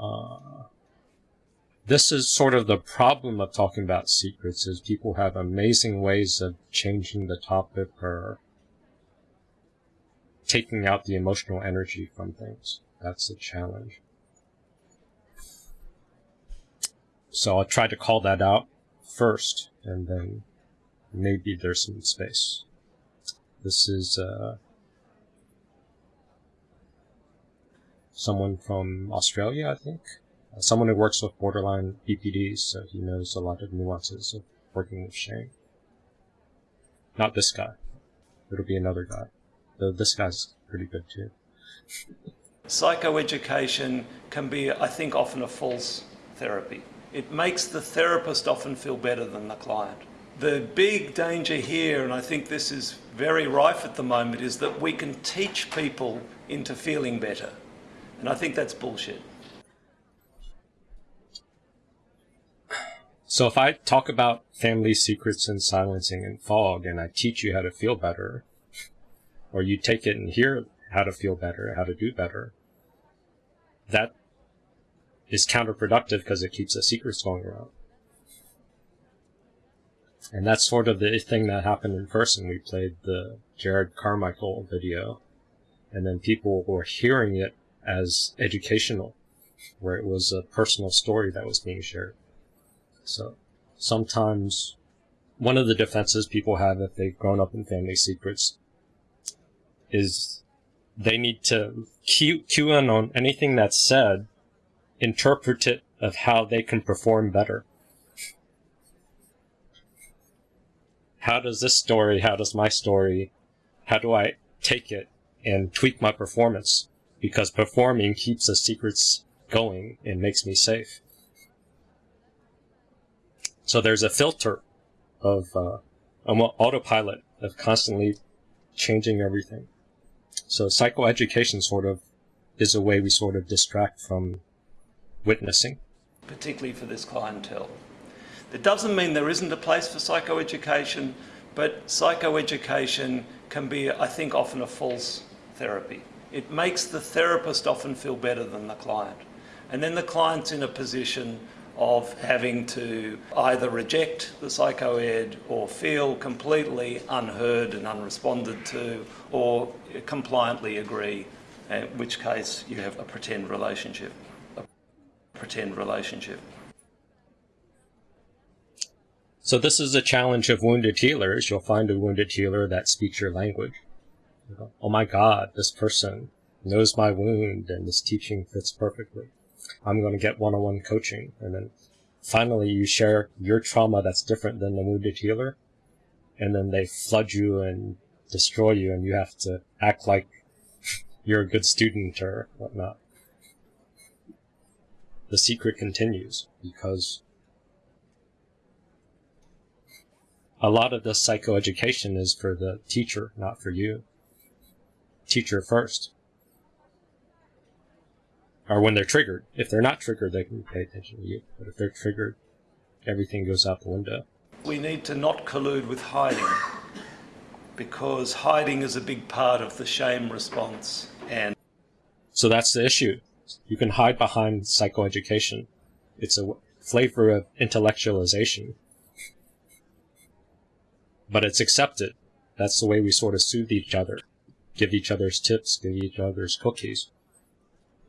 Uh, this is sort of the problem of talking about secrets is people have amazing ways of changing the topic or taking out the emotional energy from things. That's the challenge. So I'll try to call that out first, and then maybe there's some space. This is uh, someone from Australia, I think. Uh, someone who works with borderline BPDs, so he knows a lot of nuances of working with shame. Not this guy. It'll be another guy. Though this guy's pretty good too. Psychoeducation can be, I think, often a false therapy. It makes the therapist often feel better than the client. The big danger here, and I think this is very rife at the moment, is that we can teach people into feeling better. And I think that's bullshit. So if I talk about family secrets and silencing and fog and I teach you how to feel better, or you take it and hear how to feel better, how to do better, that is counterproductive because it keeps the secrets going around. And that's sort of the thing that happened in person. We played the Jared Carmichael video, and then people were hearing it as educational, where it was a personal story that was being shared. So sometimes one of the defenses people have if they've grown up in family secrets is they need to cue, cue in on anything that's said, interpret it of how they can perform better. How does this story, how does my story, how do I take it and tweak my performance? Because performing keeps the secrets going and makes me safe. So there's a filter of uh, autopilot of constantly changing everything. So psychoeducation sort of is a way we sort of distract from witnessing. Particularly for this clientele. That doesn't mean there isn't a place for psychoeducation, but psychoeducation can be, I think, often a false therapy. It makes the therapist often feel better than the client. And then the client's in a position of having to either reject the psychoed or feel completely unheard and unresponded to or compliantly agree, in which case you have a pretend relationship. A pretend relationship. So this is a challenge of wounded healers. You'll find a wounded healer that speaks your language. Oh my God, this person knows my wound and this teaching fits perfectly. I'm going to get one-on-one coaching. And then finally you share your trauma that's different than the wounded healer. And then they flood you and destroy you and you have to act like you're a good student or whatnot. The secret continues because a lot of the psychoeducation is for the teacher, not for you. Teacher first or when they're triggered. If they're not triggered, they can pay attention to you. But if they're triggered, everything goes out the window. We need to not collude with hiding because hiding is a big part of the shame response. And so that's the issue. You can hide behind psychoeducation. It's a flavor of intellectualization. But it's accepted. That's the way we sort of soothe each other, give each other's tips, give each other's cookies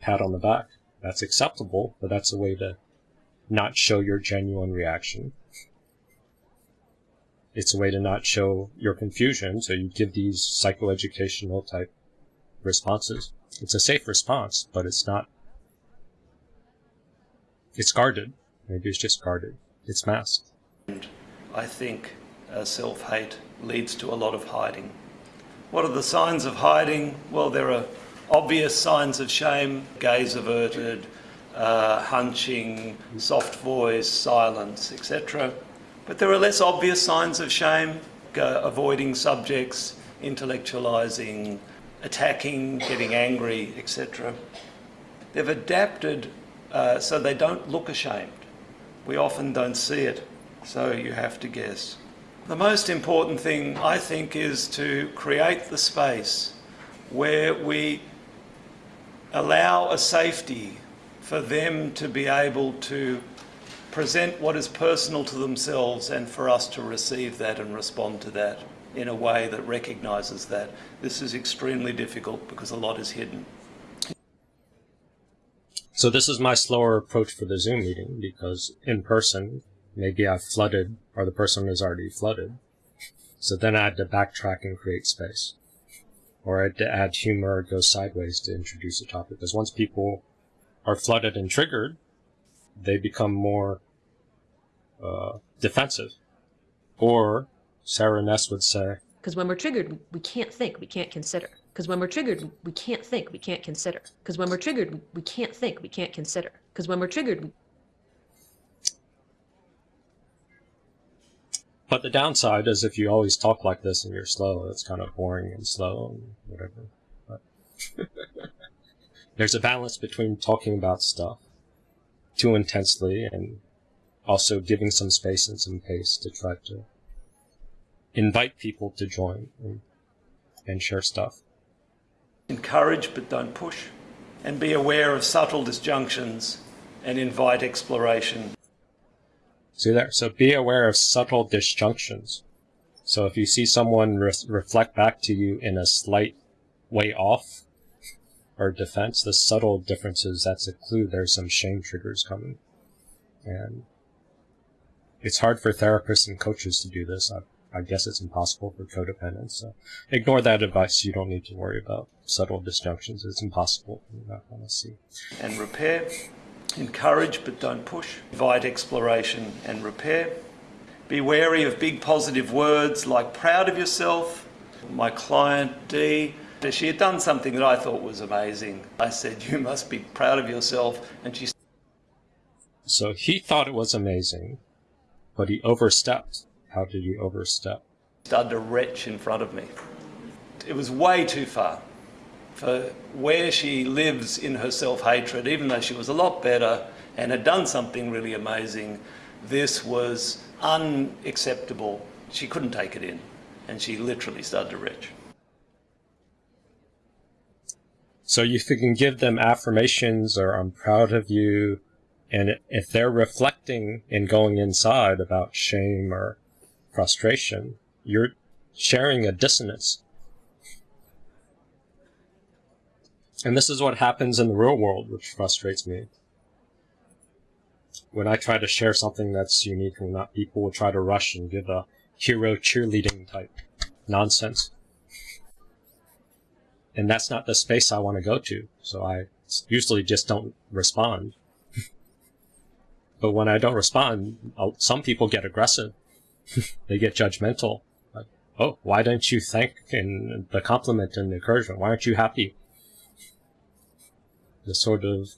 pat on the back. That's acceptable, but that's a way to not show your genuine reaction. It's a way to not show your confusion, so you give these psychoeducational type responses. It's a safe response, but it's not. It's guarded. Maybe it's just guarded. It's masked. And I think uh, self-hate leads to a lot of hiding. What are the signs of hiding? Well, there are obvious signs of shame, gaze averted, uh, hunching, soft voice, silence, etc. But there are less obvious signs of shame, avoiding subjects, intellectualizing, attacking, getting angry, etc. They've adapted uh, so they don't look ashamed. We often don't see it, so you have to guess. The most important thing, I think, is to create the space where we allow a safety for them to be able to present what is personal to themselves and for us to receive that and respond to that in a way that recognises that. This is extremely difficult because a lot is hidden. So this is my slower approach for the Zoom meeting because in person, maybe I've flooded or the person is already flooded. So then I had to backtrack and create space. Or I had to add humor or go sideways to introduce a topic. Because once people are flooded and triggered, they become more uh, defensive. Or Sarah Ness would say, Because when we're triggered, we, can't think, we can't consider. Because when we're triggered, we, can't think, we can't consider. Because when we're triggered, we can't think, we can't consider. Because when we're triggered, But the downside is if you always talk like this and you're slow, it's kind of boring and slow and whatever. But there's a balance between talking about stuff too intensely and also giving some space and some pace to try to invite people to join and, and share stuff. Encourage but don't push, and be aware of subtle disjunctions and invite exploration. See there? So be aware of subtle disjunctions. So if you see someone re reflect back to you in a slight way off or defense, the subtle differences, that's a clue there's some shame triggers coming. And it's hard for therapists and coaches to do this. I, I guess it's impossible for codependents. So ignore that advice. You don't need to worry about subtle disjunctions. It's impossible. You're not going to see. And repair. Encourage but don't push. Invite exploration and repair. Be wary of big positive words like proud of yourself. My client D, she had done something that I thought was amazing. I said, You must be proud of yourself. And she So he thought it was amazing, but he overstepped. How did he overstep? started to retch in front of me. It was way too far for where she lives in her self-hatred, even though she was a lot better and had done something really amazing, this was unacceptable. She couldn't take it in, and she literally started to retch. So if you can give them affirmations or I'm proud of you, and if they're reflecting and going inside about shame or frustration, you're sharing a dissonance And this is what happens in the real world, which frustrates me. When I try to share something that's unique and not people will try to rush and give a hero cheerleading type nonsense. And that's not the space I want to go to, so I usually just don't respond. but when I don't respond, I'll, some people get aggressive. they get judgmental. Like, oh, why don't you thank in the compliment and the encouragement? Why aren't you happy? The sort of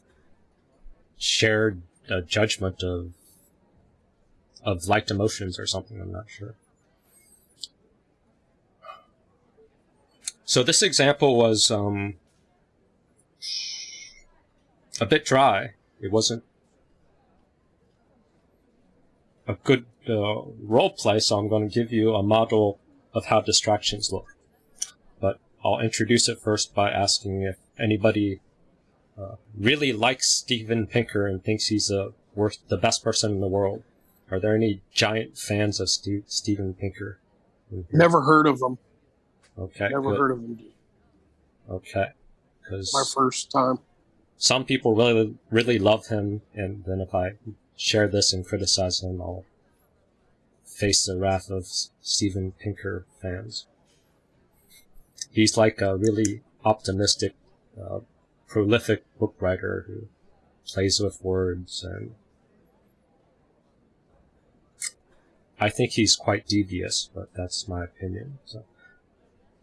shared uh, judgment of of liked emotions or something. I'm not sure. So this example was um, a bit dry. It wasn't a good uh, role play, so I'm going to give you a model of how distractions look. But I'll introduce it first by asking if anybody uh, really likes Steven Pinker and thinks he's the worst, the best person in the world. Are there any giant fans of Steve, Steven Pinker? Never heard of him. Okay. Never good. heard of him. Okay. My first time. some people really, really love him, and then if I share this and criticize him, I'll face the wrath of Steven Pinker fans. He's like a really optimistic, uh, prolific book writer who plays with words and I think he's quite devious, but that's my opinion. So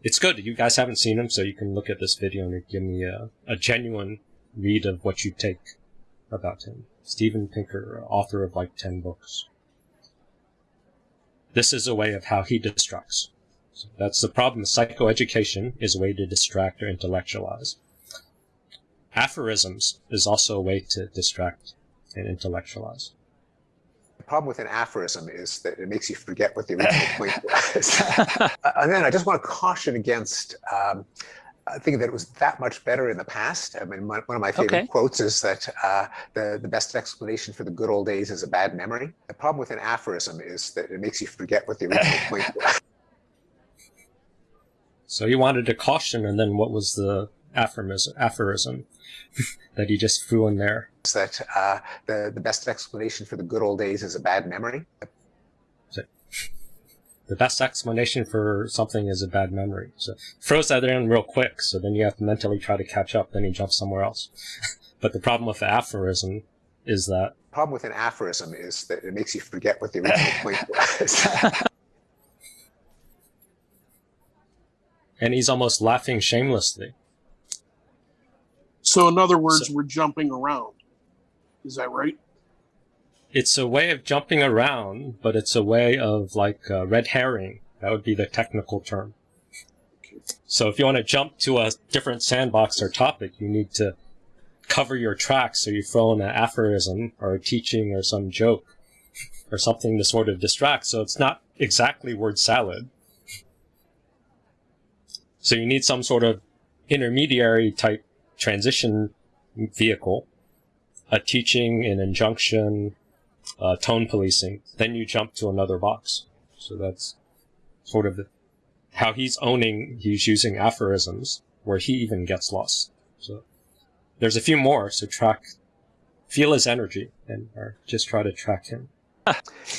it's good. You guys haven't seen him, so you can look at this video and give me a, a genuine read of what you take about him. Steven Pinker, author of like 10 books. This is a way of how he distracts. So that's the problem. Psychoeducation is a way to distract or intellectualize. Aphorisms is also a way to distract and intellectualize. The problem with an aphorism is that it makes you forget what the original point was. Uh, and then I just want to caution against um, I think that it was that much better in the past. I mean, one one of my favorite Okay. quotes is that uh, the the best explanation for the good old days is a bad memory. The problem with an aphorism is that it makes you forget what the original point was. So you wanted to caution, and then what was the aphorism, aphorism that he just threw in there? That uh, the the best explanation for the good old days is a bad memory. The best explanation for something is a bad memory. So throws that in real quick, so then you have to mentally try to catch up, then you jump somewhere else. but the problem with the aphorism is that problem with an aphorism is that it makes you forget what the original point was. and he's almost laughing shamelessly. So in other words, So- we're jumping around. Is that right? It's a way of jumping around, but it's a way of like uh, red herring. That would be the technical term. So if you want to jump to a different sandbox or topic, you need to cover your tracks. So you throw in an aphorism or a teaching or some joke or something to sort of distract. So it's not exactly word salad. So you need some sort of intermediary type transition vehicle, a teaching, an injunction, uh, tone policing. Then you jump to another box. So that's sort of how he's owning, he's using aphorisms where he even gets lost. So there's a few more. So track, feel his energy and or just try to track him.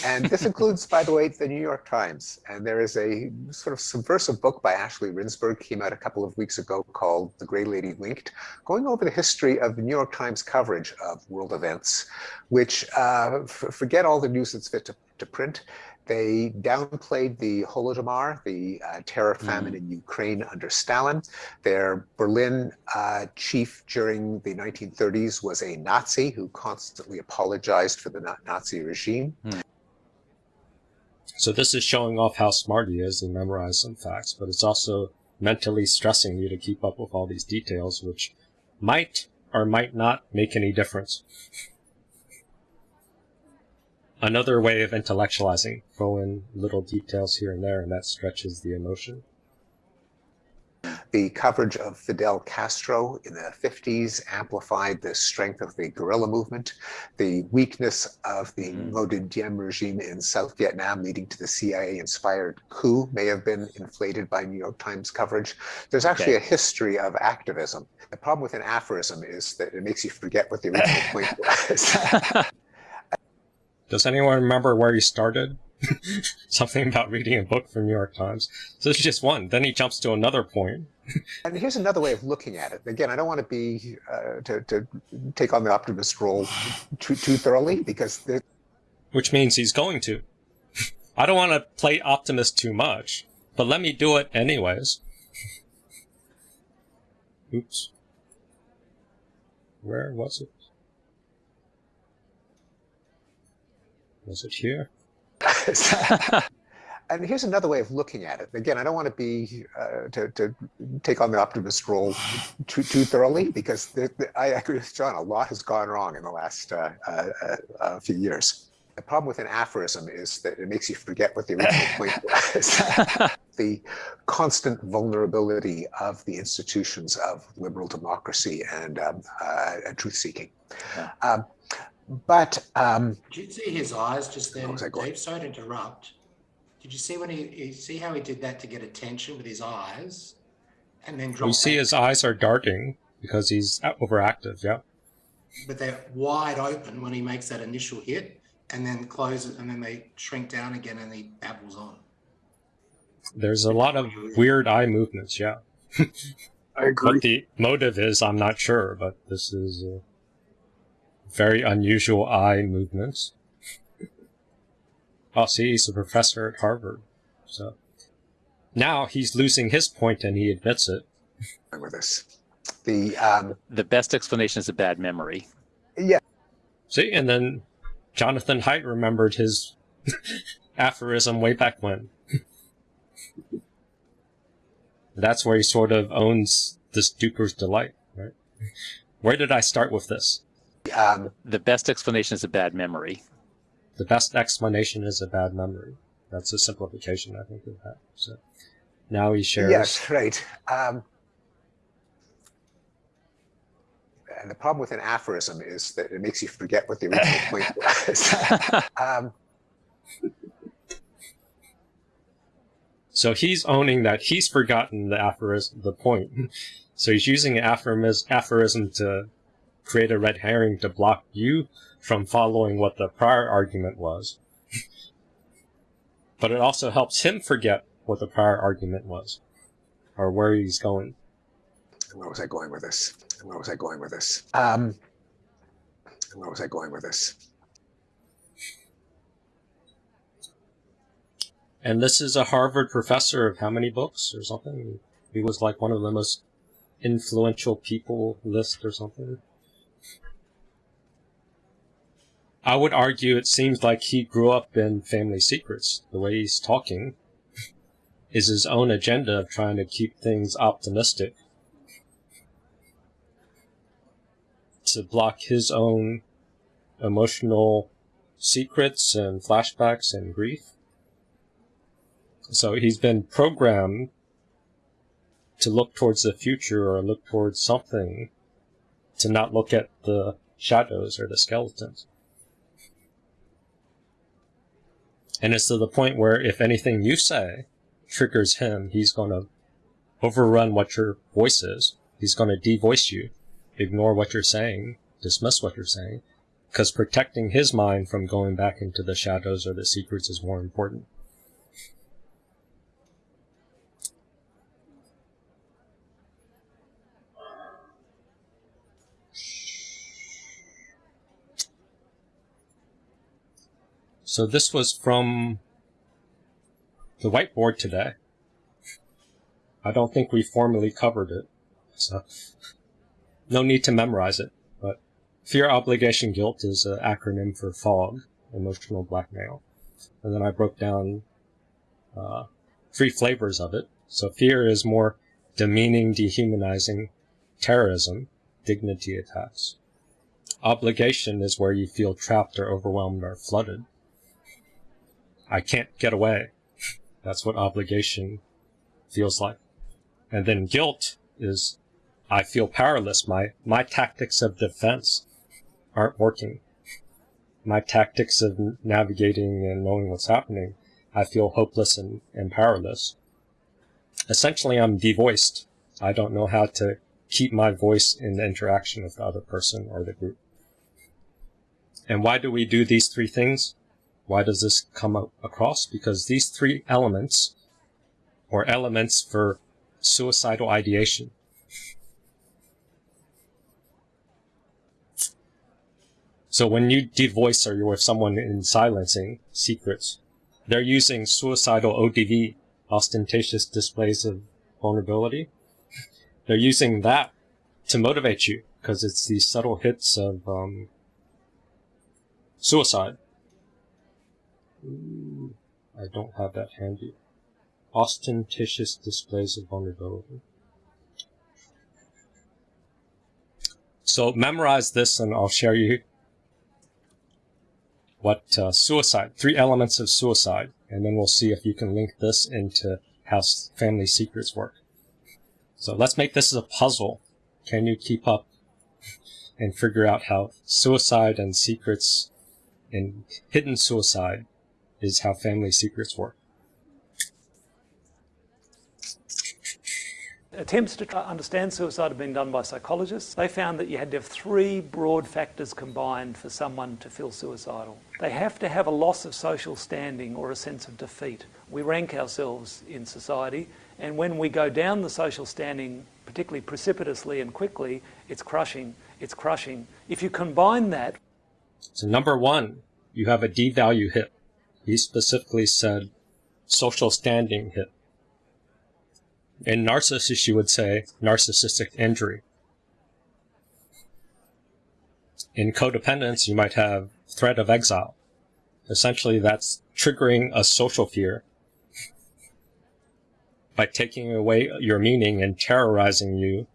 And this includes, by the way, the New York Times. And there is a sort of subversive book by Ashley Rindsberg came out a couple of weeks ago called The Grey Lady Winked, going over the history of the New York Times coverage of world events, which uh, forget all the news that's fit to, to print. They downplayed the Holodomor, the uh, terror famine in Ukraine under Stalin. Their Berlin uh, chief during the 1930s was a Nazi who constantly apologized for the Nazi regime. So this is showing off how smart he is and memorize some facts, but it's also mentally stressing you to keep up with all these details, which might or might not make any difference. Another way of intellectualizing, throw in little details here and there, and that stretches the emotion. The coverage of Fidel Castro in the 50s amplified the strength of the guerrilla movement. The weakness of the hmm. Ngo Dinh Diem regime in South Vietnam, leading to the CIA inspired coup, may have been inflated by New York Times coverage. There's actually a history of activism. The problem with an aphorism is that it makes you forget what the original point was. Does anyone remember where he started? Something about reading a book from New York Times. So this is just one. Then he jumps to another point. And here's another way of looking at it. Again, I don't want to be uh, to, to take on the optimist role too, too thoroughly because which means he's going to. I don't want to play optimist too much, but let me do it anyways. Oops. Where was it? Was it here? and here's another way of looking at it. Again, I don't want to be uh, to, to take on the optimist role too, too thoroughly because there, there- I agree with John. A lot has gone wrong in the last uh, uh, uh, few years. The problem with an aphorism is that it makes you forget what the original point was. the constant vulnerability of the institutions of liberal democracy and um, uh, truth seeking. Yeah. Um, but um, Did you see his eyes just then, What was that going? Dave? Sorry to interrupt. Did you see when he, he see how he did that to get attention with his eyes, and then drop We see his eyes are darting because he's overactive, yeah. but they're wide open when he makes that initial hit, and then close it, and then they shrink down again, and he babbles on. There's a lot of weird eye movements, yeah. I agree. What the motive is, I'm not sure, but this is uh, very unusual eye movements. Oh, see, he's a professor at Harvard. So now he's losing his point and he admits it. with this, the um, the best explanation is a bad memory. yeah, See, and then Jonathan Haidt remembered his aphorism way back when. That's where he sort of owns this Duper's delight, right? Where did I start with this? Um, The best explanation is a bad memory. The best explanation is a bad memory. That's a simplification, I think, of that. So now he shares. yes, right. Um, And the problem with an aphorism is that it makes you forget what the original point was. um, So he's owning that he's forgotten the aphorism, the point. So he's using an aphorism, aphorism to create a red herring to block you from following what the prior argument was. but it also helps him forget what the prior argument was, or where he's going. where was I going with this? Where was I going with this? Um, where was I going with this? And this is a Harvard professor of how many books or something? He was like one of the most influential people list or something. I would argue it seems like he grew up in Family Secrets. The way he's talking is his own agenda of trying to keep things optimistic. To block his own emotional secrets and flashbacks and grief. So he's been programmed to look towards the future or look towards something, to not look at the shadows or the skeletons. And it's to the point where if anything you say triggers him, he's going to overrun what your voice is. He's going to devoice you, ignore what you're saying, dismiss what you're saying, because protecting his mind from going back into the shadows or the secrets is more important. So this was from the whiteboard today. I don't think we formally covered it, so no need to memorize it. But fear, obligation, guilt is an acronym for FOG, emotional blackmail. And then I broke down uh, three flavors of it. So fear is more demeaning, dehumanizing, terrorism, dignity attacks. Obligation is where you feel trapped or overwhelmed or flooded. I can't get away. That's what obligation feels like. And then guilt is I feel powerless. My, my tactics of defense aren't working. My tactics of navigating and knowing what's happening, I feel hopeless and, and powerless. Essentially, I'm devoiced. I don't know how to keep my voice in the interaction with the other person or the group. And why do we do these three things? Why does this come across? Because these three elements, or elements for suicidal ideation, So when you devoice or you're with someone in silencing secrets, they're using suicidal ODV, ostentatious displays of vulnerability. They're using that to motivate you because it's these subtle hits of um, suicide. I don't have that handy. Ostentatious displays of vulnerability. So memorize this and I'll share you what uh, suicide, three elements of suicide, and then we'll see if you can link this into how family secrets work. So let's make this a puzzle. Can you keep up and figure out how suicide and secrets and hidden suicide is how family secrets work? Attempts to understand suicide have been done by psychologists. They found that you had to have three broad factors combined for someone to feel suicidal. They have to have a loss of social standing or a sense of defeat. We rank ourselves in society, and when we go down the social standing, particularly precipitously and quickly, it's crushing. It's crushing. If you combine that. So, number one, you have a devalue hit. He specifically said social standing hit. In narcissist, you would say narcissistic injury. In codependence, you might have threat of exile. Essentially, that's triggering a social fear by taking away your meaning and terrorizing you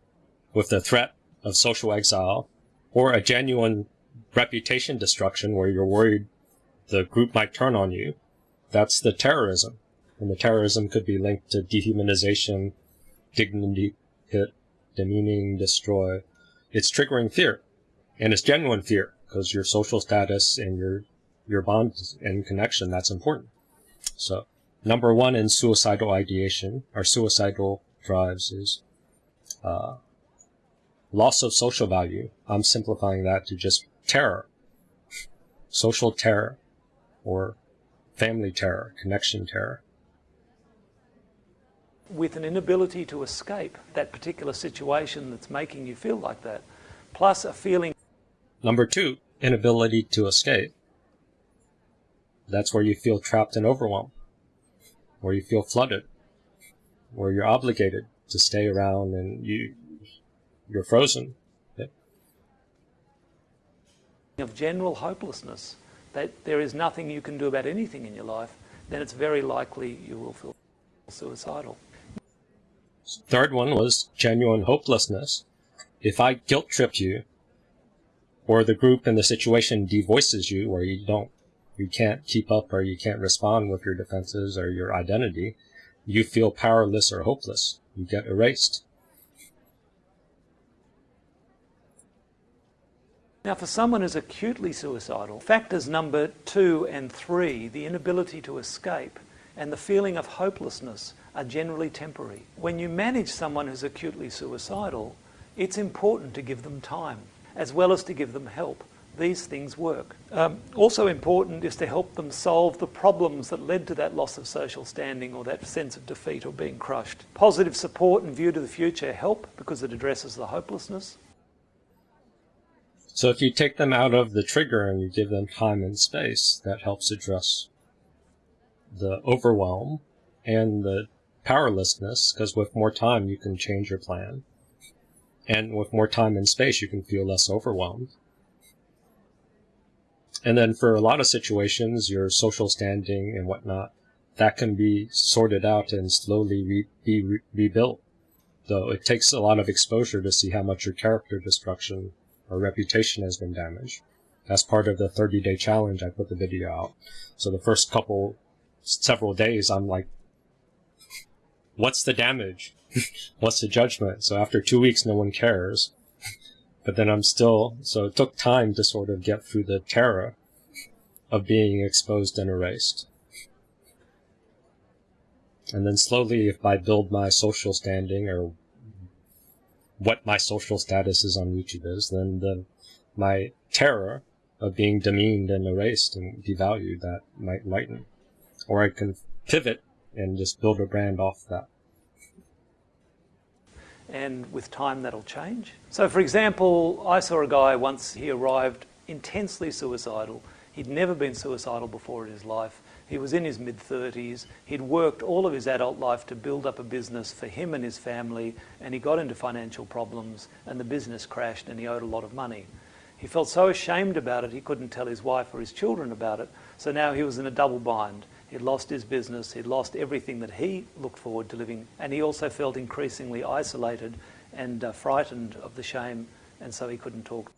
with the threat of social exile or a genuine reputation destruction where you're worried the group might turn on you. That's the terrorism. And the terrorism could be linked to dehumanization, dignity hit, demeaning, destroy. it's triggering fear, and it's genuine fear because your social status and your your bond and connection that's important. So, number one in suicidal ideation or suicidal drives is uh, loss of social value. I'm simplifying that to just terror, social terror, or family terror, connection terror. With an inability to escape that particular situation that's making you feel like that, plus a feeling. Number two, inability to escape. That's where you feel trapped and overwhelmed, where you feel flooded, where you're obligated to stay around and you you're frozen. Yep. Of general hopelessness, that there is nothing you can do about anything in your life, then it's very likely you will feel suicidal. Third one was genuine hopelessness. If I guilt trip you, or the group and the situation devoices you, or you don't, you can't keep up or you can't respond with your defenses or your identity, you feel powerless or hopeless. You get erased. Now, for someone who's acutely suicidal, factors number two and three, the inability to escape and the feeling of hopelessness, are generally temporary. When you manage someone who's acutely suicidal, it's important to give them time as well as to give them help. These things work. Um, also important is to help them solve the problems that led to that loss of social standing or that sense of defeat or being crushed. Positive support and view to the future help because it addresses the hopelessness. So if you take them out of the trigger and you give them time and space, that helps address the overwhelm and the powerlessness, because with more time you can change your plan. And with more time and space you can feel less overwhelmed. And then for a lot of situations, your social standing and whatnot, that can be sorted out and slowly re be re rebuilt. Though it takes a lot of exposure to see how much your character destruction or reputation has been damaged. As part of the 30 day challenge, I put the video out. So the first couple, several days, I'm like, what's the damage? what's the judgment? So after two weeks, no one cares. But then I'm still, so it took time to sort of get through the terror of being exposed and erased. And then slowly, if I build my social standing or what my social status is on YouTube is, then the my terror of being demeaned and erased and devalued that might lighten. Or I can pivot and just build a brand off that. And with time that'll change. So for example, I saw a guy once, he arrived intensely suicidal. He'd never been suicidal before in his life. He was in his mid 30s. He'd worked all of his adult life to build up a business for him and his family, and he got into financial problems, and the business crashed, and he owed a lot of money. He felt so ashamed about it, he couldn't tell his wife or his children about it, so now he was in a double bind. He'd lost his business, he'd lost everything that he looked forward to living, and he also felt increasingly isolated and uh, frightened of the shame, and so he couldn't talk.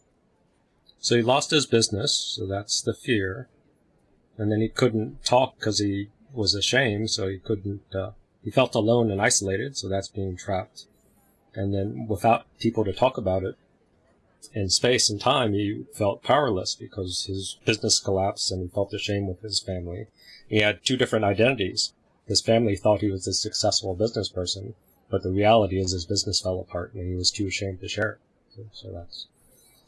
So he lost his business, so that's the fear and then he couldn't talk because he was ashamed, so he couldn't. Uh, he felt alone and isolated, so that's being trapped. And then without people to talk about it, in space and time, he felt powerless because his business collapsed and he felt ashamed with his family. He had two different identities. His family thought he was a successful business person, but the reality is his business fell apart and he was too ashamed to share it. So that's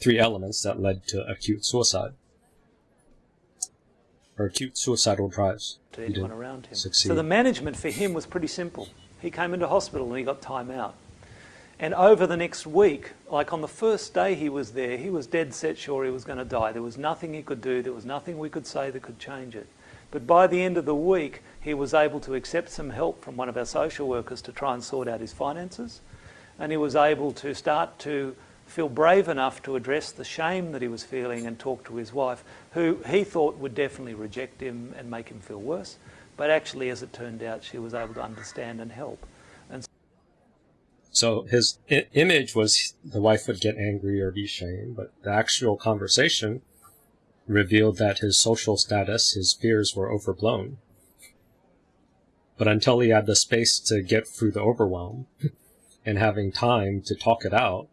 three elements that led to acute suicide acute suicidal drives. To anyone around him. Succeed. So the management for him was pretty simple. He came into hospital and he got time out. And over the next week, like on the first day he was there, he was dead set sure he was going to die. There was nothing he could do, there was nothing we could say that could change it. But by the end of the week, he was able to accept some help from one of our social workers to try and sort out his finances. And he was able to start to feel brave enough to address the shame that he was feeling and talk to his wife, who he thought would definitely reject him and make him feel worse. But actually, as it turned out, she was able to understand and help. And so his image was the wife would get angry or be shamed, but the actual conversation revealed that his social status, his fears were overblown. But until he had the space to get through the overwhelm and having time to talk it out,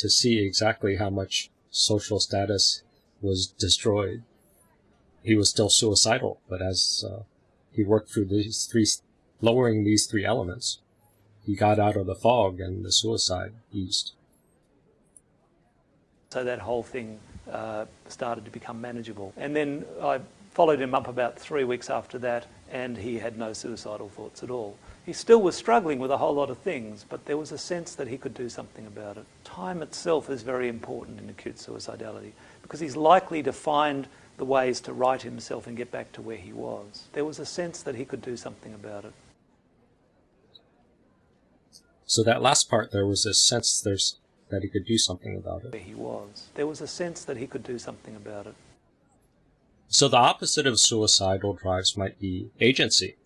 to see exactly how much social status was destroyed. He was still suicidal, but as uh, he worked through these three, lowering these three elements, he got out of the fog and the suicide eased. So that whole thing uh, started to become manageable. And then I followed him up about three weeks after that, and he had no suicidal thoughts at all. He still was struggling with a whole lot of things, but there was a sense that he could do something about it. Time itself is very important in acute suicidality because he's likely to find the ways to right himself and get back to where he was. There was a sense that he could do something about it. So that last part, there was a sense there's that he could do something about it. Where he was. There was a sense that he could do something about it. So the opposite of suicidal drives might be agency.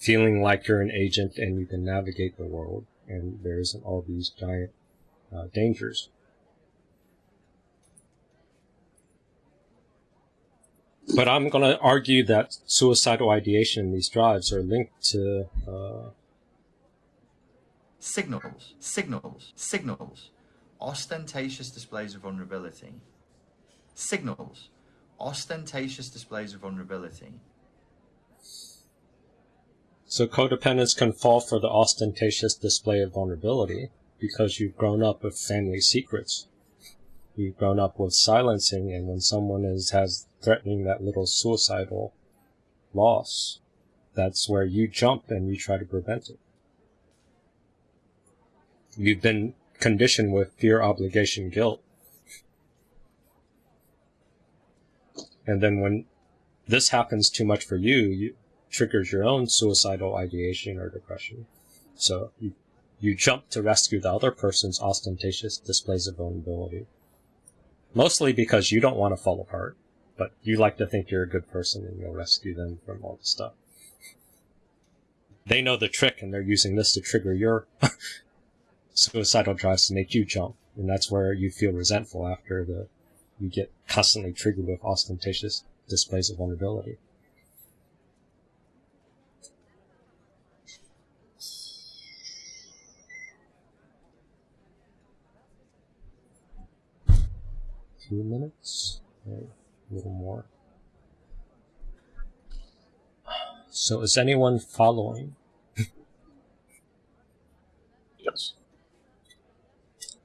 Feeling like you're an agent and you can navigate the world and there isn't all these giant uh, dangers. But I'm going to argue that suicidal ideation in these drives are linked to uh, signals, signals, signals, ostentatious displays of vulnerability, signals, ostentatious displays of vulnerability. So codependents can fall for the ostentatious display of vulnerability because you've grown up with family secrets. You've grown up with silencing, and when someone is has threatening that little suicidal loss, that's where you jump and you try to prevent it. You've been conditioned with fear, obligation, guilt. And then when this happens too much for you, you triggers your own suicidal ideation or depression. So you, you jump to rescue the other person's ostentatious displays of vulnerability. Mostly because you don't want to fall apart, but you like to think you're a good person and you'll rescue them from all the stuff. They know the trick and they're using this to trigger your suicidal drives to make you jump. And that's where you feel resentful after the you get constantly triggered with ostentatious displays of vulnerability. Two minutes, a little more. So is anyone following? Yes.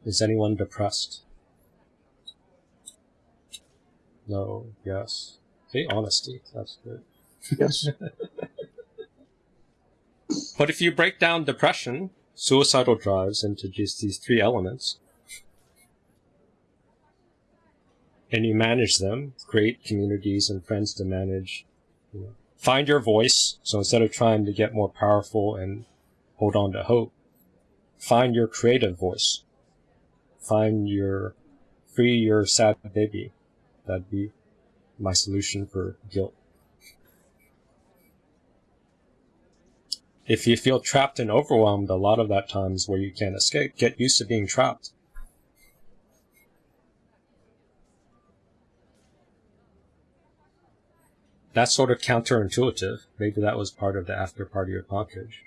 Is anyone depressed? No, yes. Okay, honesty. That's good. Yes. But if you break down depression, suicidal drives into just these three elements, and you manage them, create communities and friends to manage, find your voice. So instead of trying to get more powerful and hold on to hope, find your creative voice. Find your, free your sad baby. That'd be my solution for guilt. If you feel trapped and overwhelmed, a lot of that times where you can't escape, get used to being trapped. That's sort of counterintuitive. Maybe that was part of the after party of Partridge.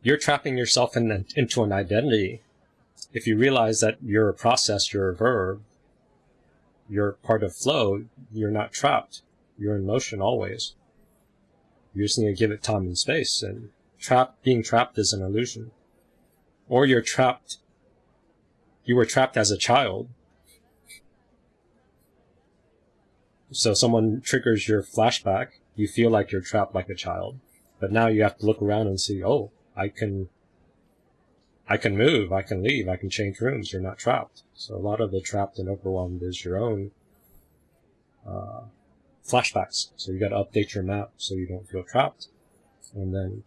You're trapping yourself in into an identity. If you realize that you're a process, you're a verb, you're part of flow, you're not trapped. You're in motion always. You just need to give it time and space. And trap, being trapped is an illusion. Or you're trapped. You were trapped as a child. So someone triggers your flashback. You feel like you're trapped like a child. But now you have to look around and see, oh, I can, I can move, I can leave, I can change rooms. You're not trapped. So a lot of the trapped and overwhelmed is your own, uh, flashbacks. So you got to update your map so you don't feel trapped. And then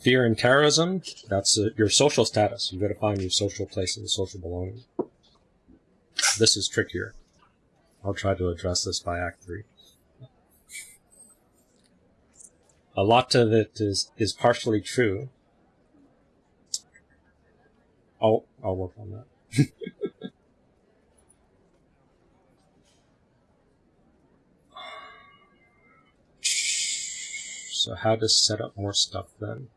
fear and terrorism, that's uh, your social status. You got to find your social place and social belonging. This is trickier. I'll try to address this by Act 3. A lot of it is, is partially true. I'll, I'll work on that. So how to set up more stuff then?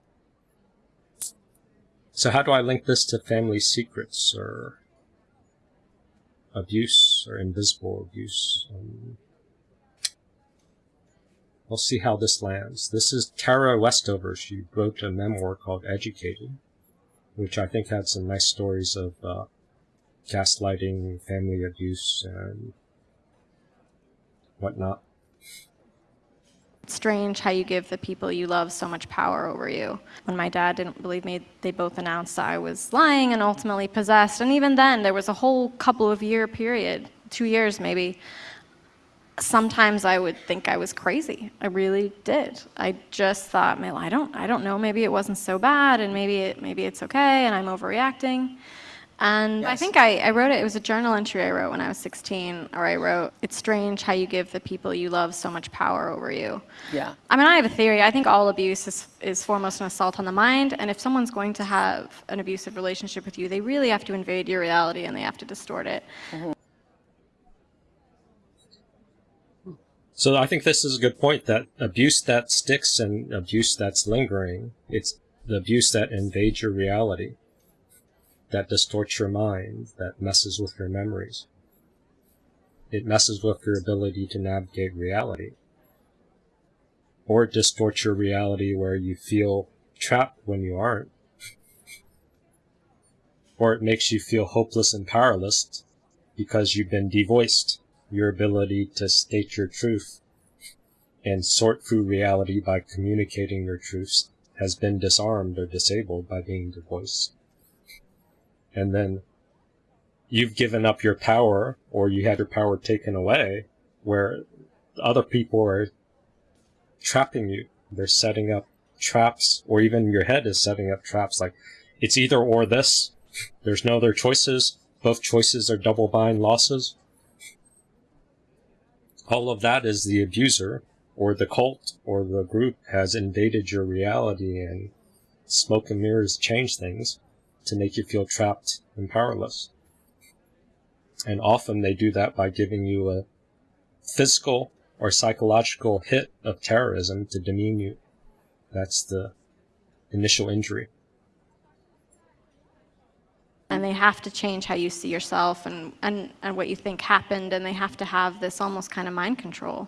So how do I link this to family secrets or abuse or invisible abuse? Um, we'll see how this lands. This is Tara Westover. She wrote a memoir called Educated, which I think had some nice stories of uh, gaslighting, family abuse, and whatnot. Strange how you give the people you love so much power over you. When my dad didn't believe me, they both announced that I was lying and ultimately possessed. And even then, there was a whole couple of year period, two years maybe. Sometimes I would think I was crazy. I really did. I just thought, well, I don't, I don't know. Maybe it wasn't so bad, and maybe it, maybe it's okay, and I'm overreacting. And I think I, I wrote it, it was a journal entry I wrote when I was 16, or I wrote, It's strange how you give the people you love so much power over you. Yeah. I mean, I have a theory. I think all abuse is, is foremost an assault on the mind. And if someone's going to have an abusive relationship with you, they really have to invade your reality and they have to distort it. So I think this is a good point that abuse that sticks and abuse that's lingering, it's the abuse that invades your reality, that distorts your mind, that messes with your memories. It messes with your ability to navigate reality. Or it distorts your reality where you feel trapped when you aren't. Or it makes you feel hopeless and powerless because you've been devoiced your ability to state your truth and sort through reality by communicating your truths has been disarmed or disabled by being devoiced. And then you've given up your power or you had your power taken away where other people are trapping you. They're setting up traps or even your head is setting up traps like it's either or this. There's no other choices. Both choices are double bind losses all of that is the abuser or the cult or the group has invaded your reality and smoke and mirrors change things to make you feel trapped and powerless. And often they do that by giving you a physical or psychological hit of terrorism to demean you. That's the initial injury. and they have to change how you see yourself and, and, and what you think happened and they have to have this almost kind of mind control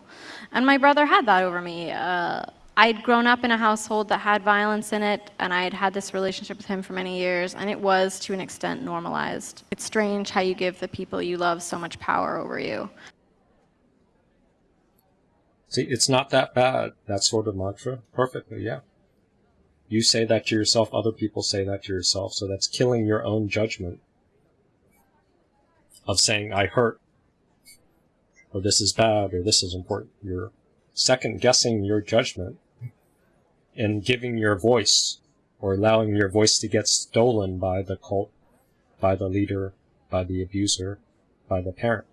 and my brother had that over me uh, i'd grown up in a household that had violence in it and i had had this relationship with him for many years and it was to an extent normalized it's strange how you give the people you love so much power over you See, it's not that bad, that sort of mantra. Perfectly, yeah. You say that to yourself, other people say that to yourself, so that's killing your own judgment of saying, I hurt, or this is bad, or this is important. You're second guessing your judgment and giving your voice, or allowing your voice to get stolen by the cult, by the leader, by the abuser, by the parent.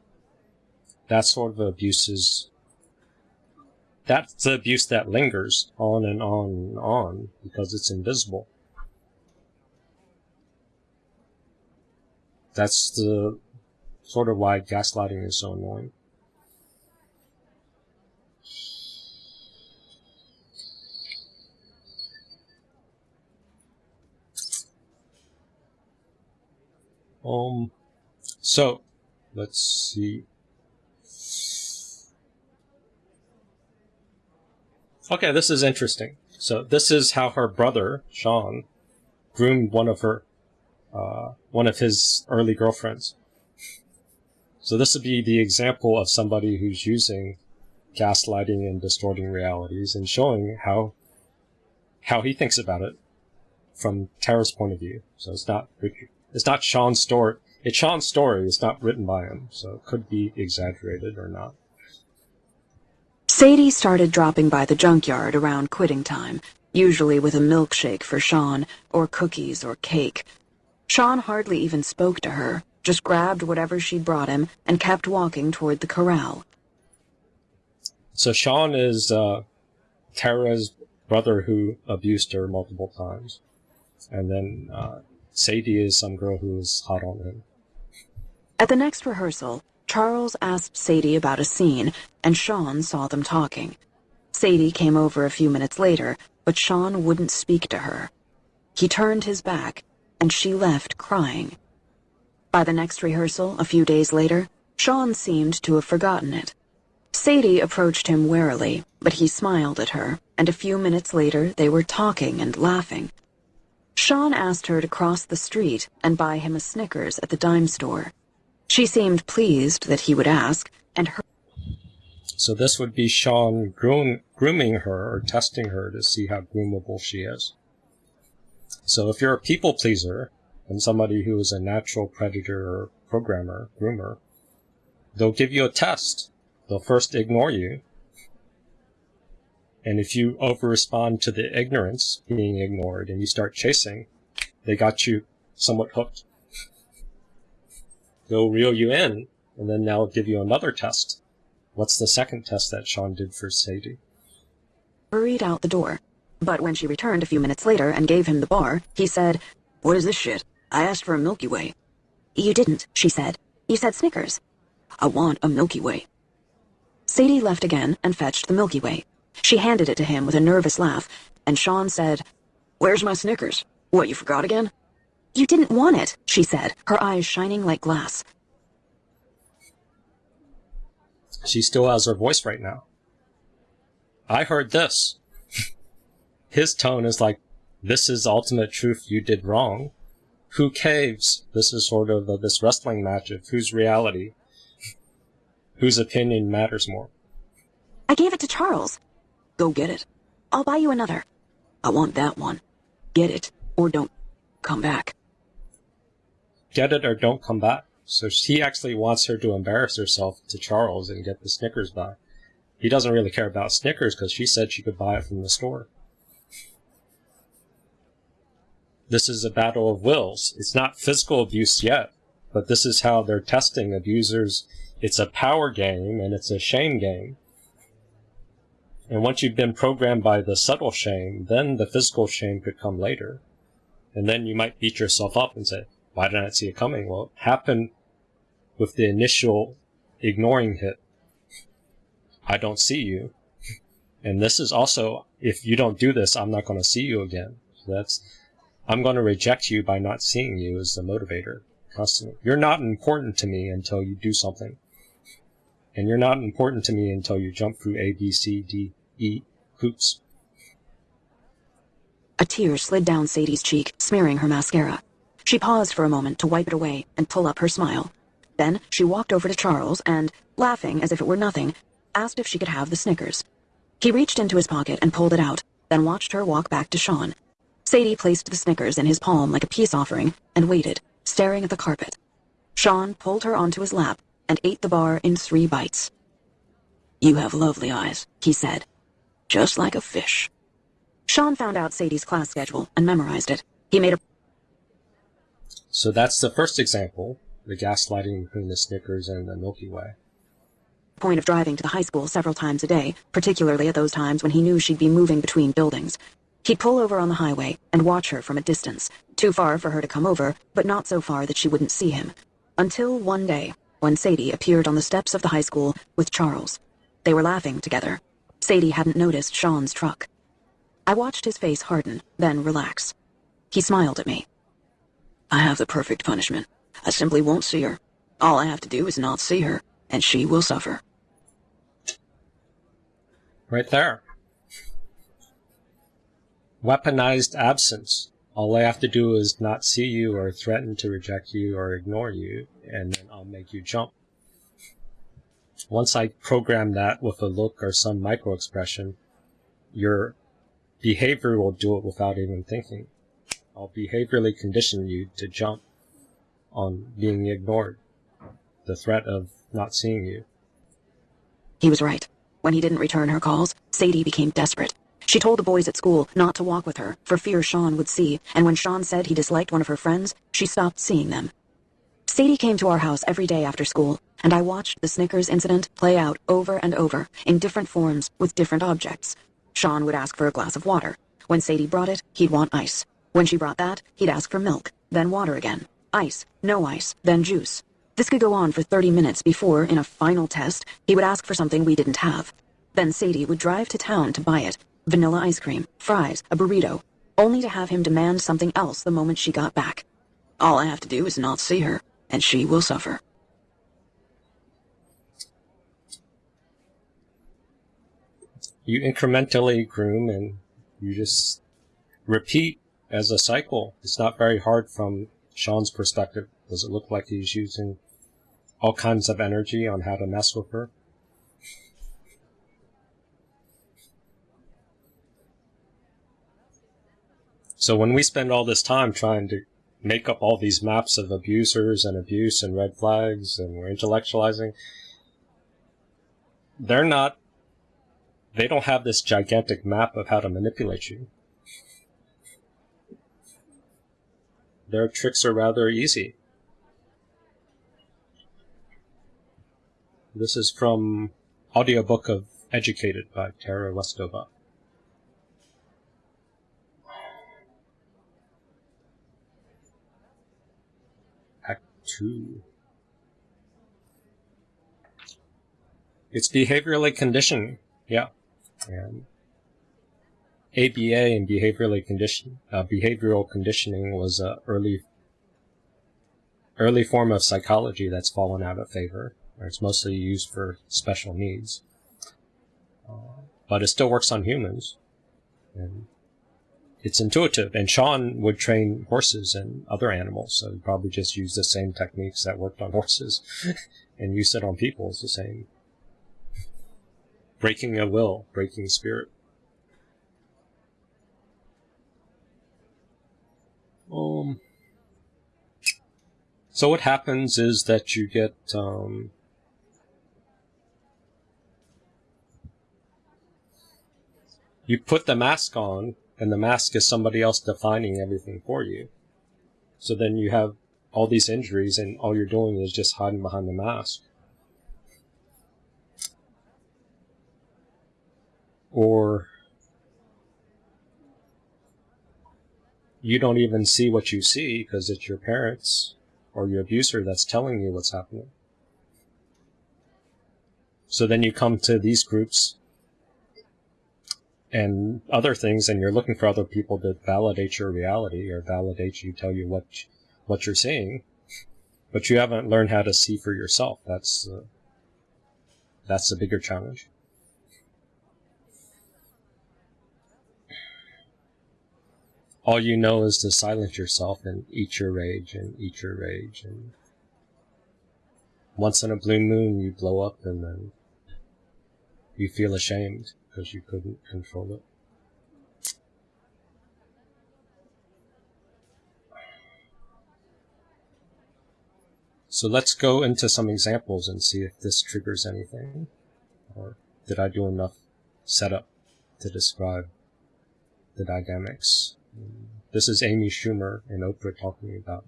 That sort of abuse is that's the abuse that lingers on and on and on because it's invisible. That's the sort of why gaslighting is so annoying. Um, so let's see. Okay, this is interesting. So this is how her brother Sean groomed one of her, uh, one of his early girlfriends. So this would be the example of somebody who's using gaslighting and distorting realities and showing how how he thinks about it from Tara's point of view. So it's not it's not Sean's story. It's Sean's story. It's not written by him, so it could be exaggerated or not. Sadie started dropping by the junkyard around quitting time, usually with a milkshake for Sean, or cookies or cake. Sean hardly even spoke to her, just grabbed whatever she brought him and kept walking toward the corral. So Sean is uh, Tara's brother who abused her multiple times. And then uh, Sadie is some girl who is hot on him. At the next rehearsal, Charles asked Sadie about a scene, and Sean saw them talking. Sadie came over a few minutes later, but Sean wouldn't speak to her. He turned his back, and she left crying. By the next rehearsal, a few days later, Sean seemed to have forgotten it. Sadie approached him warily, but he smiled at her, and a few minutes later they were talking and laughing. Sean asked her to cross the street and buy him a Snickers at the dime store. She seemed pleased that he would ask, and her So this would be Sean groom, grooming her or testing her to see how groomable she is. So if you're a people pleaser and somebody who is a natural predator or programmer, groomer, they'll give you a test. They'll first ignore you. And if you over-respond to the ignorance being ignored and you start chasing, they got you somewhat hooked. They'll reel you in, and then they'll give you another test. What's the second test that Sean did for Sadie? hurried out the door. But when she returned a few minutes later and gave him the bar, he said, What is this shit? I asked for a Milky Way. You didn't, she said. You said Snickers. I want a Milky Way. Sadie left again and fetched the Milky Way. She handed it to him with a nervous laugh, and Sean said, Where's my Snickers? What, you forgot again? You didn't want it, she said, her eyes shining like glass. She still has her voice right now. I heard this. His tone is like, this is ultimate truth, you did wrong. Who caves? This is sort of a, this wrestling match of whose reality, whose opinion matters more. I gave it to Charles. Go get it. I'll buy you another. I want that one. Get it, or don't come back. Get it or don't come back. So he actually wants her to embarrass herself to Charles and get the Snickers back. He doesn't really care about Snickers because she said she could buy it from the store. This is a battle of wills. It's not physical abuse yet, but this is how they're testing abusers. It's a power game and it's a shame game. And once you've been programmed by the subtle shame, then the physical shame could come later. And then you might beat yourself up and say, why didn't I see it coming? Well, it happened with the initial ignoring hit. I don't see you. And this is also, if you don't do this, I'm not going to see you again. So that's, I'm going to reject you by not seeing you as the motivator constantly. You're not important to me until you do something. And you're not important to me until you jump through A, B, C, D, E. A tear slid down Sadie's cheek, smearing her mascara. She paused for a moment to wipe it away and pull up her smile. Then she walked over to Charles and, laughing as if it were nothing, asked if she could have the Snickers. He reached into his pocket and pulled it out, then watched her walk back to Sean. Sadie placed the Snickers in his palm like a peace offering and waited, staring at the carpet. Sean pulled her onto his lap and ate the bar in three bites. You have lovely eyes, he said. Just like a fish. Sean found out Sadie's class schedule and memorized it. He made a So that's the first example, the gaslighting between the Snickers and the Milky Way. point of driving to the high school several times a day, particularly at those times when he knew she'd be moving between buildings. He'd pull over on the highway and watch her from a distance, too far for her to come over, but not so far that she wouldn't see him. Until one day, when Sadie appeared on the steps of the high school with Charles. They were laughing together. Sadie hadn't noticed Sean's truck. I watched his face harden, then relax. He smiled at me. I have the perfect punishment. I simply won't see her. All I have to do is not see her, and she will suffer. Right there. Weaponized absence. All I have to do is not see you or threaten to reject you or ignore you, and then I'll make you jump. Once I program that with a look or some micro expression, your behavior will do it without even thinking. I'll behaviorally condition you to jump on being ignored, the threat of not seeing you. He was right. When he didn't return her calls, Sadie became desperate. She told the boys at school not to walk with her, for fear Sean would see, and when Sean said he disliked one of her friends, she stopped seeing them. Sadie came to our house every day after school, and I watched the Snickers incident play out over and over, in different forms, with different objects. Sean would ask for a glass of water. When Sadie brought it, he'd want ice. When she brought that, he'd ask for milk, then water again. Ice, no ice, then juice. This could go on for 30 minutes before, in a final test, he would ask for something we didn't have. Then Sadie would drive to town to buy it. Vanilla ice cream, fries, a burrito, only to have him demand something else the moment she got back. All I have to do is not see her, and she will suffer. You incrementally groom and you just repeat as a cycle. It's not very hard from Sean's perspective. Does it look like he's using all kinds of energy on how to mess with her? So when we spend all this time trying to make up all these maps of abusers and abuse and red flags and we're intellectualizing, they're not, they don't have this gigantic map of how to manipulate you. Their tricks are rather easy. This is from audiobook of Educated by Tara Westover. 2. It's behaviorally conditioned, yeah. And ABA and behaviorally condition, uh, behavioral conditioning was a early early form of psychology that's fallen out of favor. It's mostly used for special needs, uh, but it still works on humans, and it's intuitive. And Sean would train horses and other animals, so he probably just used the same techniques that worked on horses, and use it on people. It's the same. Breaking a will, breaking spirit. Um, so what happens is that you get um, you put the mask on, and the mask is somebody else defining everything for you. So then you have all these injuries, and all you're doing is just hiding behind the mask. Or you don't even see what you see because it's your parents or your abuser that's telling you what's happening. So then you come to these groups and other things and you're looking for other people to validate your reality or validate you, tell you what, what you're seeing, but you haven't learned how to see for yourself. That's, uh, that's the bigger challenge. all you know is to silence yourself and eat your rage and eat your rage and once in a blue moon you blow up and then you feel ashamed because you couldn't control it. So let's go into some examples and see if this triggers anything. Or did I do enough setup to describe the dynamics? This is Amy Schumer and Oprah talking about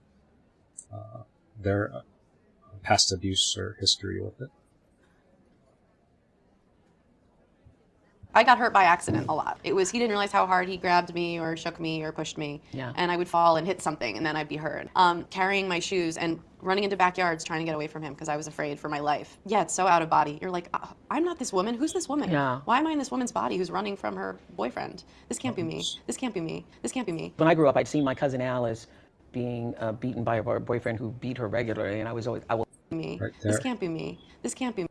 uh, their past abuse or history with it. I got hurt by accident a lot. It was he didn't realize how hard he grabbed me or shook me or pushed me, Yeah. and I would fall and hit something, and then I'd be hurt. Um, carrying my shoes and running into backyards trying to get away from him because I was afraid for my life. Yeah, it's so out of body. You're like, "Uh, I'm not this woman. Who's this woman? Yeah. Why am I in this woman's body who's running from her boyfriend? This can't be me. This can't be me. This can't be me. When I grew up, I'd seen my cousin Alice being uh, beaten by her boyfriend who beat her regularly, and I was always, I will. Me. Right This can't be me. This can't be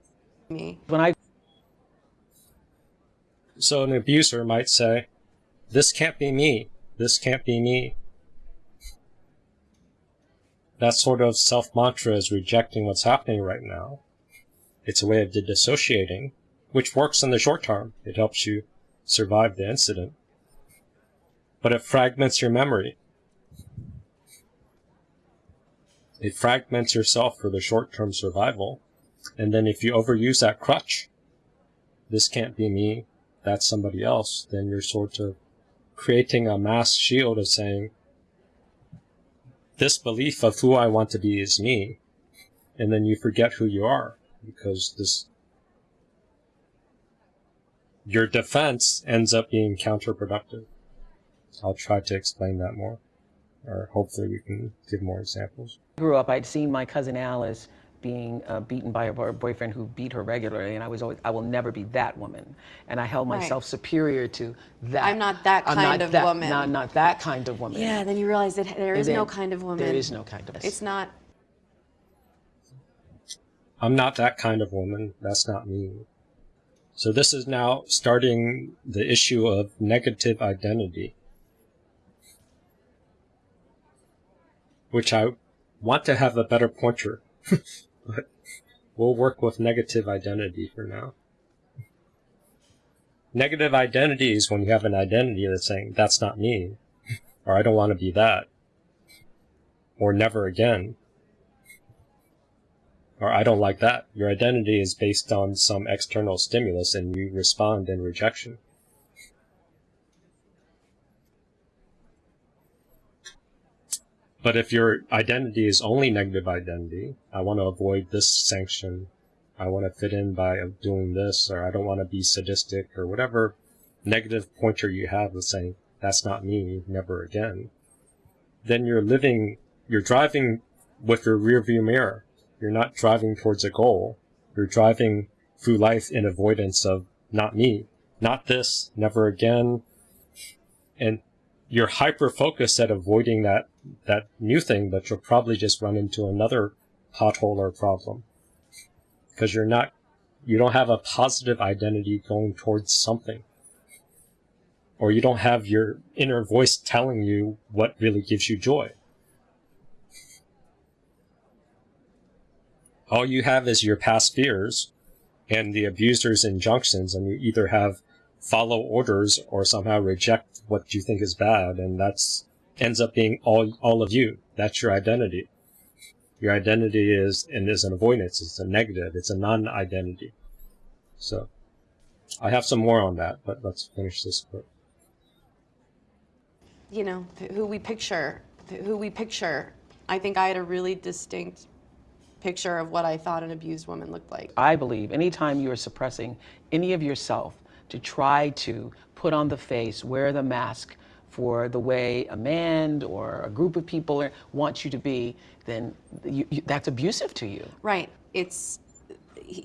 me. When I So an abuser might say, this can't be me. This can't be me. That sort of self-mantra is rejecting what's happening right now. It's a way of dissociating, which works in the short term. It helps you survive the incident. But it fragments your memory. It fragments yourself for the short-term survival. And then if you overuse that crutch, this can't be me, that's somebody else, then you're sort of creating a mass shield of saying, this belief of who I want to be is me. And then you forget who you are because this, your defense ends up being counterproductive. I'll try to explain that more, or hopefully we can give more examples. I grew up, I'd seen my cousin Alice being uh, beaten by her boyfriend who beat her regularly, and I was always, I will never be that woman, and I held Right. myself superior to that. I'm not that I'm kind not of that- woman. Not, not that kind of woman. Yeah, then you realize that there is And is no kind of woman. There is no kind of. It's not. I'm not that kind of woman. That's not me. So this is now starting the issue of negative identity. Which I want to have a better pointer. but we'll work with negative identity for now. Negative identity is when you have an identity that's saying, that's not me. Or I don't want to be that. Or never again or I don't like that. Your identity is based on some external stimulus and you respond in rejection. But if your identity is only negative identity, I want to avoid this sanction, I want to fit in by doing this, or I don't want to be sadistic, or whatever negative pointer you have of saying, that's not me, never again, then you're living, you're driving with your rear view mirror. You're not driving towards a goal. You're driving through life in avoidance of not me, not this, never again. And you're hyper focused at avoiding that, that new thing, but you'll probably just run into another pothole or problem. Because you're not, you don't have a positive identity going towards something. Or you don't have your inner voice telling you what really gives you joy. all you have is your past fears and the abuser's injunctions, and you either have follow orders or somehow reject what you think is bad, and that's ends up being all all of you. That's your identity. Your identity is and is an avoidance. It's a negative. It's a non-identity. So, I have some more on that, but let's finish this quick. you know, who we picture, who we picture. I think I had a really distinct picture of what I thought an abused woman looked like. I believe anytime you are suppressing any of yourself to try to put on the face, wear the mask for the way a man or a group of people are, want you to be, then you, you, that's abusive to you. Right. It's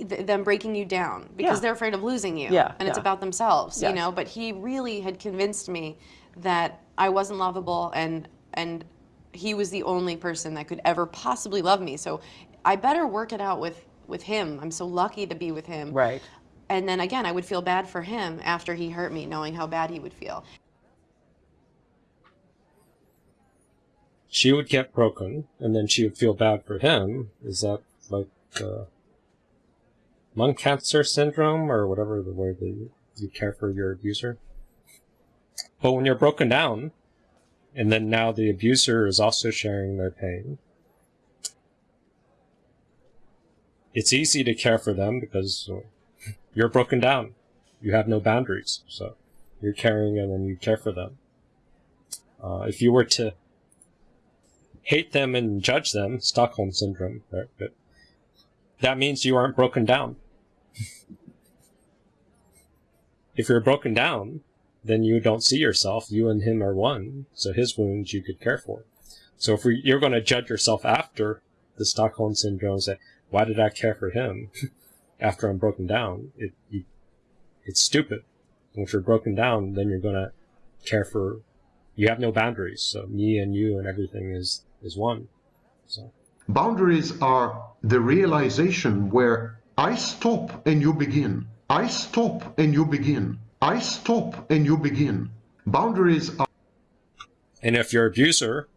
them breaking you down because Yeah. they're afraid of losing you. Yeah, And it's yeah. about themselves, you know. But he really had convinced me that I wasn't lovable and and he was the only person that could ever possibly love me. So I better work it out with with him. I'm so lucky to be with him. Right. And then again, I would feel bad for him after he hurt me, knowing how bad he would feel. She would get broken, and then she would feel bad for him. Is that like uh, lung cancer syndrome or whatever the way that you, you care for your abuser? But when you're broken down, and then now the abuser is also sharing their pain, it's easy to care for them because uh, you're broken down. You have no boundaries, so you're caring and then you care for them. Uh, if you were to hate them and judge them, Stockholm syndrome, right? That means you aren't broken down. if you're broken down, then you don't see yourself. You and him are one, so his wounds you could care for. So if we, you're going to judge yourself after the Stockholm syndrome, say, why did I care for him after I'm broken down? It, it's stupid. And if you're broken down, then you're going to care for, you have no boundaries. So me and you and everything is, is one. So. Boundaries are the realization where I stop and you begin. I stop and you begin. I stop and you begin. Boundaries are. And if your abuser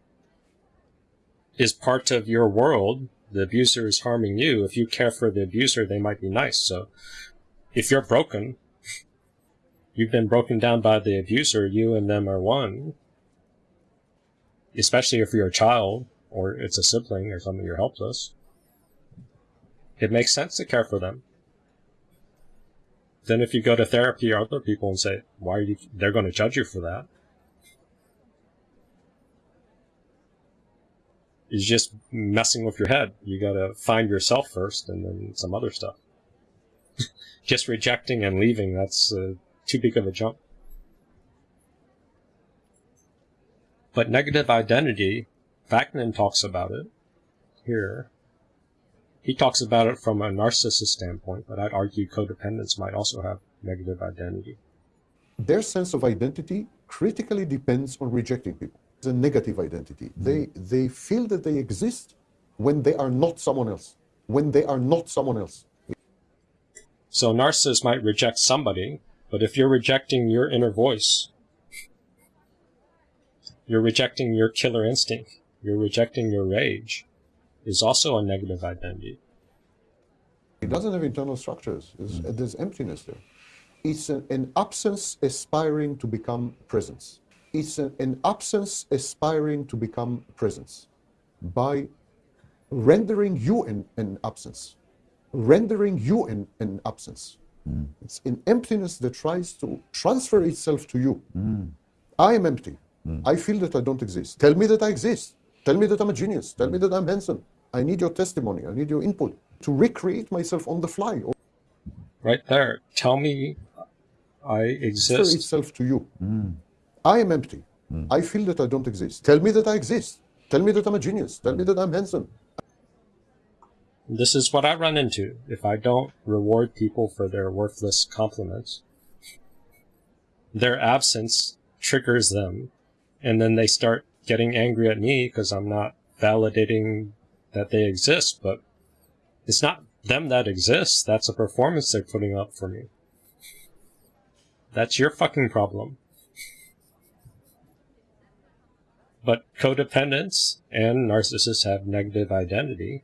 is part of your world, the abuser is harming you. If you care for the abuser, they might be nice. So if you're broken, you've been broken down by the abuser, you and them are one. Especially if you're a child or it's a sibling or something, you're helpless. It makes sense to care for them. Then if you go to therapy or other people and say, why are you, they're going to judge you for that. It's just messing with your head. You gotta find yourself first and then some other stuff. just rejecting and leaving, that's uh, too big of a jump. But negative identity, Vaknin talks about it here. he talks about it from a narcissist standpoint, but I'd argue codependents might also have negative identity. Their sense of identity critically depends on rejecting people. It's a negative identity. Hmm. They, they feel that they exist when they are not someone else. When they are not someone else. So narcissists might reject somebody, but if you're rejecting your inner voice, you're rejecting your killer instinct, you're rejecting your rage, is also a negative identity. It doesn't have internal structures. There's, hmm. there's emptiness there. It's an, an absence aspiring to become presence. It's an, an absence aspiring to become presence by rendering you an, an absence, rendering you an, an absence. Hmm. It's an emptiness that tries to transfer itself to you. Hmm. I am empty. Hmm. I feel that I don't exist. Tell me that I exist. Tell me that I'm a genius. Tell me that I'm handsome. I need your testimony. I need your input to recreate myself on the fly. Or Right there. Tell me I exist. transfer exist. itself to you. I am empty. I feel that I don't exist. Tell me that I exist. Tell me that I'm a genius. Tell me that I'm handsome. This is what I run into. If I don't reward people for their worthless compliments, their absence triggers them, and then they start getting angry at me because I'm not validating that they exist, but it's not them that exists, that's a performance they're putting up for me. That's your fucking problem. But codependents and narcissists have negative identity.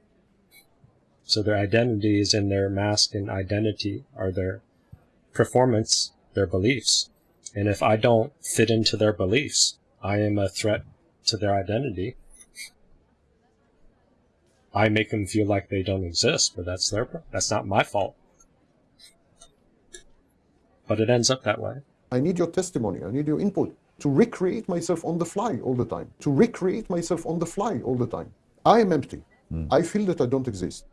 So their identity is in their mask and identity are their performance, their beliefs. And if I don't fit into their beliefs, I am a threat to their identity. I make them feel like they don't exist, but that's their that's not my fault. But it ends up that way. I need your testimony. I need your input to recreate myself on the fly all the time. To recreate myself on the fly all the time. I am empty. Hmm. I feel that I don't exist.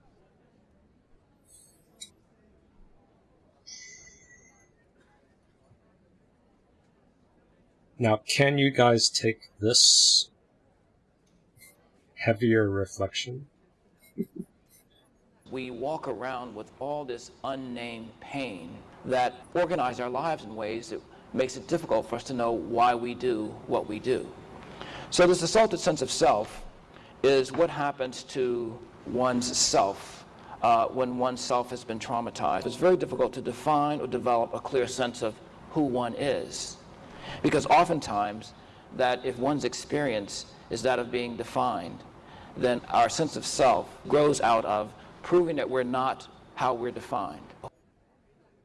Now, can you guys take this heavier reflection? We walk around with all this unnamed pain that organize our lives in ways that makes it difficult for us to know why we do what we do. So this assaulted sense of self is what happens to one's self uh, when one's self has been traumatized. It's very difficult to define or develop a clear sense of who one is. Because oftentimes, that if one's experience is that of being defined, then our sense of self grows out of proving that we're not how we're defined.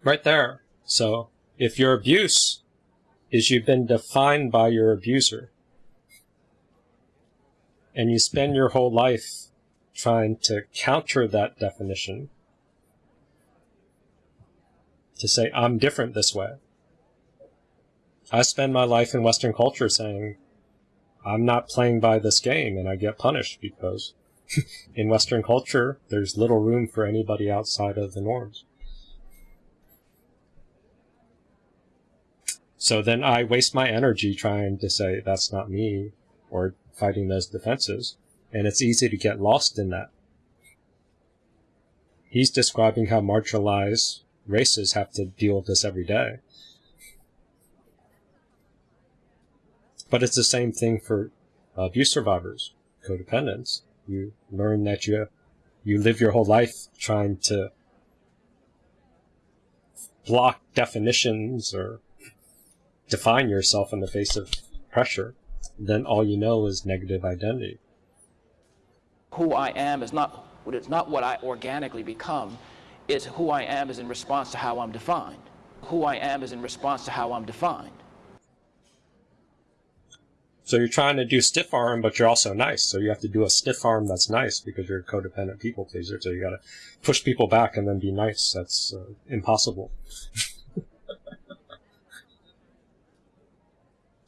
Right there. So, if your abuse is you've been defined by your abuser, and you spend your whole life trying to counter that definition, to say, I'm different this way. I spend my life in Western culture saying, I'm not playing by this game, and I get punished because in Western culture, there's little room for anybody outside of the norms. So then I waste my energy trying to say that's not me or fighting those defenses, and it's easy to get lost in that. He's describing how marginalized races have to deal with this every day. But it's the same thing for abuse survivors, codependents. You learn that you you live your whole life trying to block definitions or define yourself in the face of pressure. Then all you know is negative identity. Who I am is not it's not what I organically become. It's who I am is in response to how I'm defined. Who I am is in response to how I'm defined. So you're trying to do stiff arm, but you're also nice. So you have to do a stiff arm that's nice because you're a codependent people pleaser. So you got to push people back and then be nice. That's uh, impossible.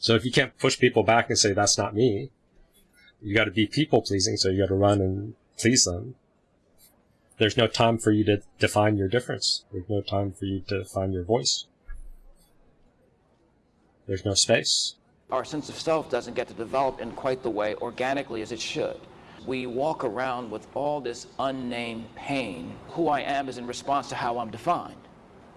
so if you can't push people back and say that's not me, you got to be people pleasing. So you got to run and please them. There's no time for you to define your difference. There's no time for you to find your voice. There's no space. Our sense of self doesn't get to develop in quite the way organically as it should. We walk around with all this unnamed pain. Who I am is in response to how I'm defined.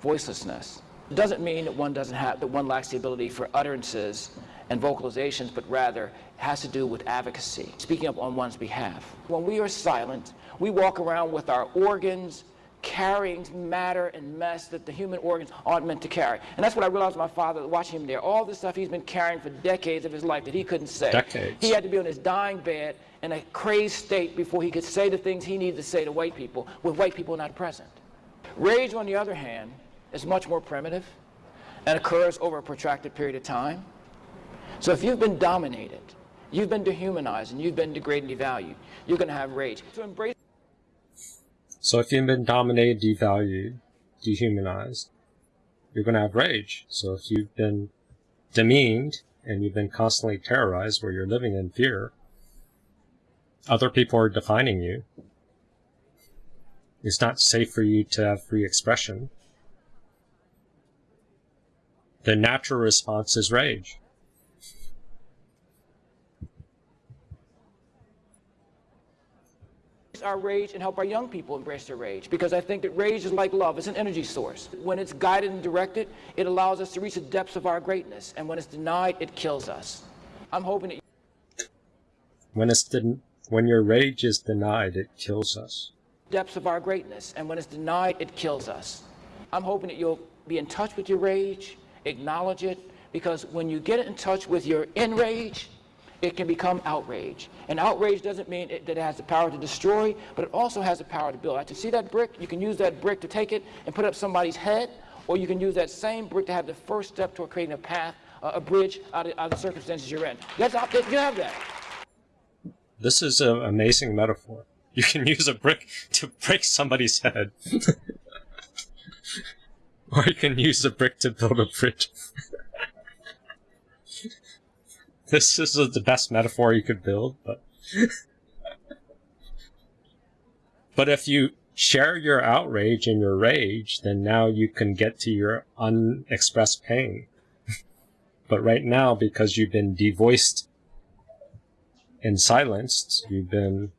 Voicelessness. It doesn't mean that one doesn't have that one lacks the ability for utterances and vocalizations, but rather has to do with advocacy, speaking up on one's behalf. When we are silent, we walk around with our organs carrying matter and mess that the human organs aren't meant to carry. And that's what I realized my father, watching him there. All the stuff he's been carrying for decades of his life that he couldn't say. Decades. He had to be on his dying bed in a crazed state before he could say the things he needed to say to white people, with white people not present. Rage, on the other hand, is much more primitive and occurs over a protracted period of time. So if you've been dominated, you've been dehumanized, and you've been degraded and devalued, you're going to have rage. To embrace So if you've been dominated, devalued, dehumanized, you're going to have rage. So if you've been demeaned and you've been constantly terrorized where you're living in fear, other people are defining you. It's not safe for you to have free expression. The natural response is rage. our rage and help our young people embrace their rage because I think that rage is like love, it's an energy source. When it's guided and directed, it allows us to reach the depths of our greatness, and when it's denied, it kills us. I'm hoping that When it's den- when your rage is denied, it kills us. depths of our greatness, and when it's denied, it kills us. I'm hoping that you'll be in touch with your rage, acknowledge it, because when you get in touch with your enrage, it can become outrage. And outrage doesn't mean it, that it has the power to destroy, but it also has the power to build. Like, to see that brick, you can use that brick to take it and put up somebody's head, or you can use that same brick to have the first step toward creating a path, uh, a bridge out of, out of the circumstances you're in. That's you have that. This is an amazing metaphor. You can use a brick to break somebody's head. or you can use a brick to build a bridge. this is the best metaphor you could build, but But if you share your outrage and your rage, then now you can get to your unexpressed pain. but right now, because you've been devoiced and silenced, you've been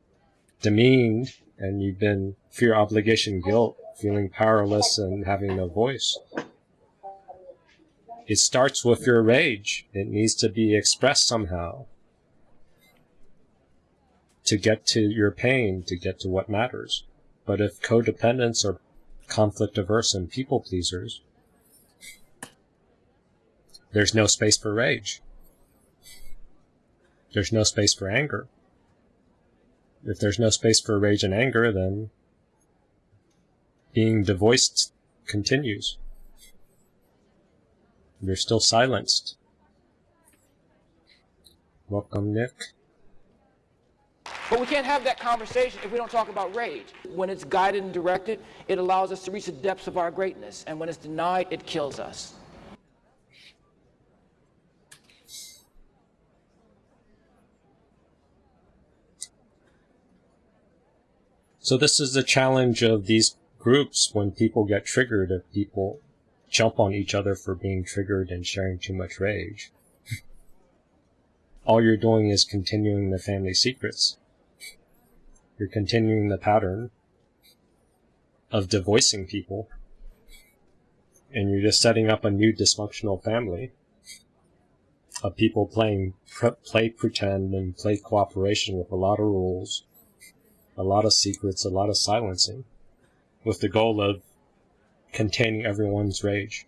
demeaned, and you've been fear, obligation, guilt, feeling powerless and having no voice. It starts with your rage. It needs to be expressed somehow to get to your pain, to get to what matters. But if codependents are conflict averse and people pleasers, there's no space for rage. There's no space for anger. If there's no space for rage and anger, then being devoiced continues. You're still silenced. Welcome, Nick. But we can't have that conversation if we don't talk about rage. When it's guided and directed, it allows us to reach the depths of our greatness. And when it's denied, it kills us. So this is the challenge of these groups when people get triggered, if people jump on each other for being triggered and sharing too much rage. All you're doing is continuing the family secrets. You're continuing the pattern of devoicing people. And you're just setting up a new dysfunctional family of people playing pre- play pretend and play cooperation with a lot of rules, a lot of secrets, a lot of silencing, with the goal of containing everyone's rage,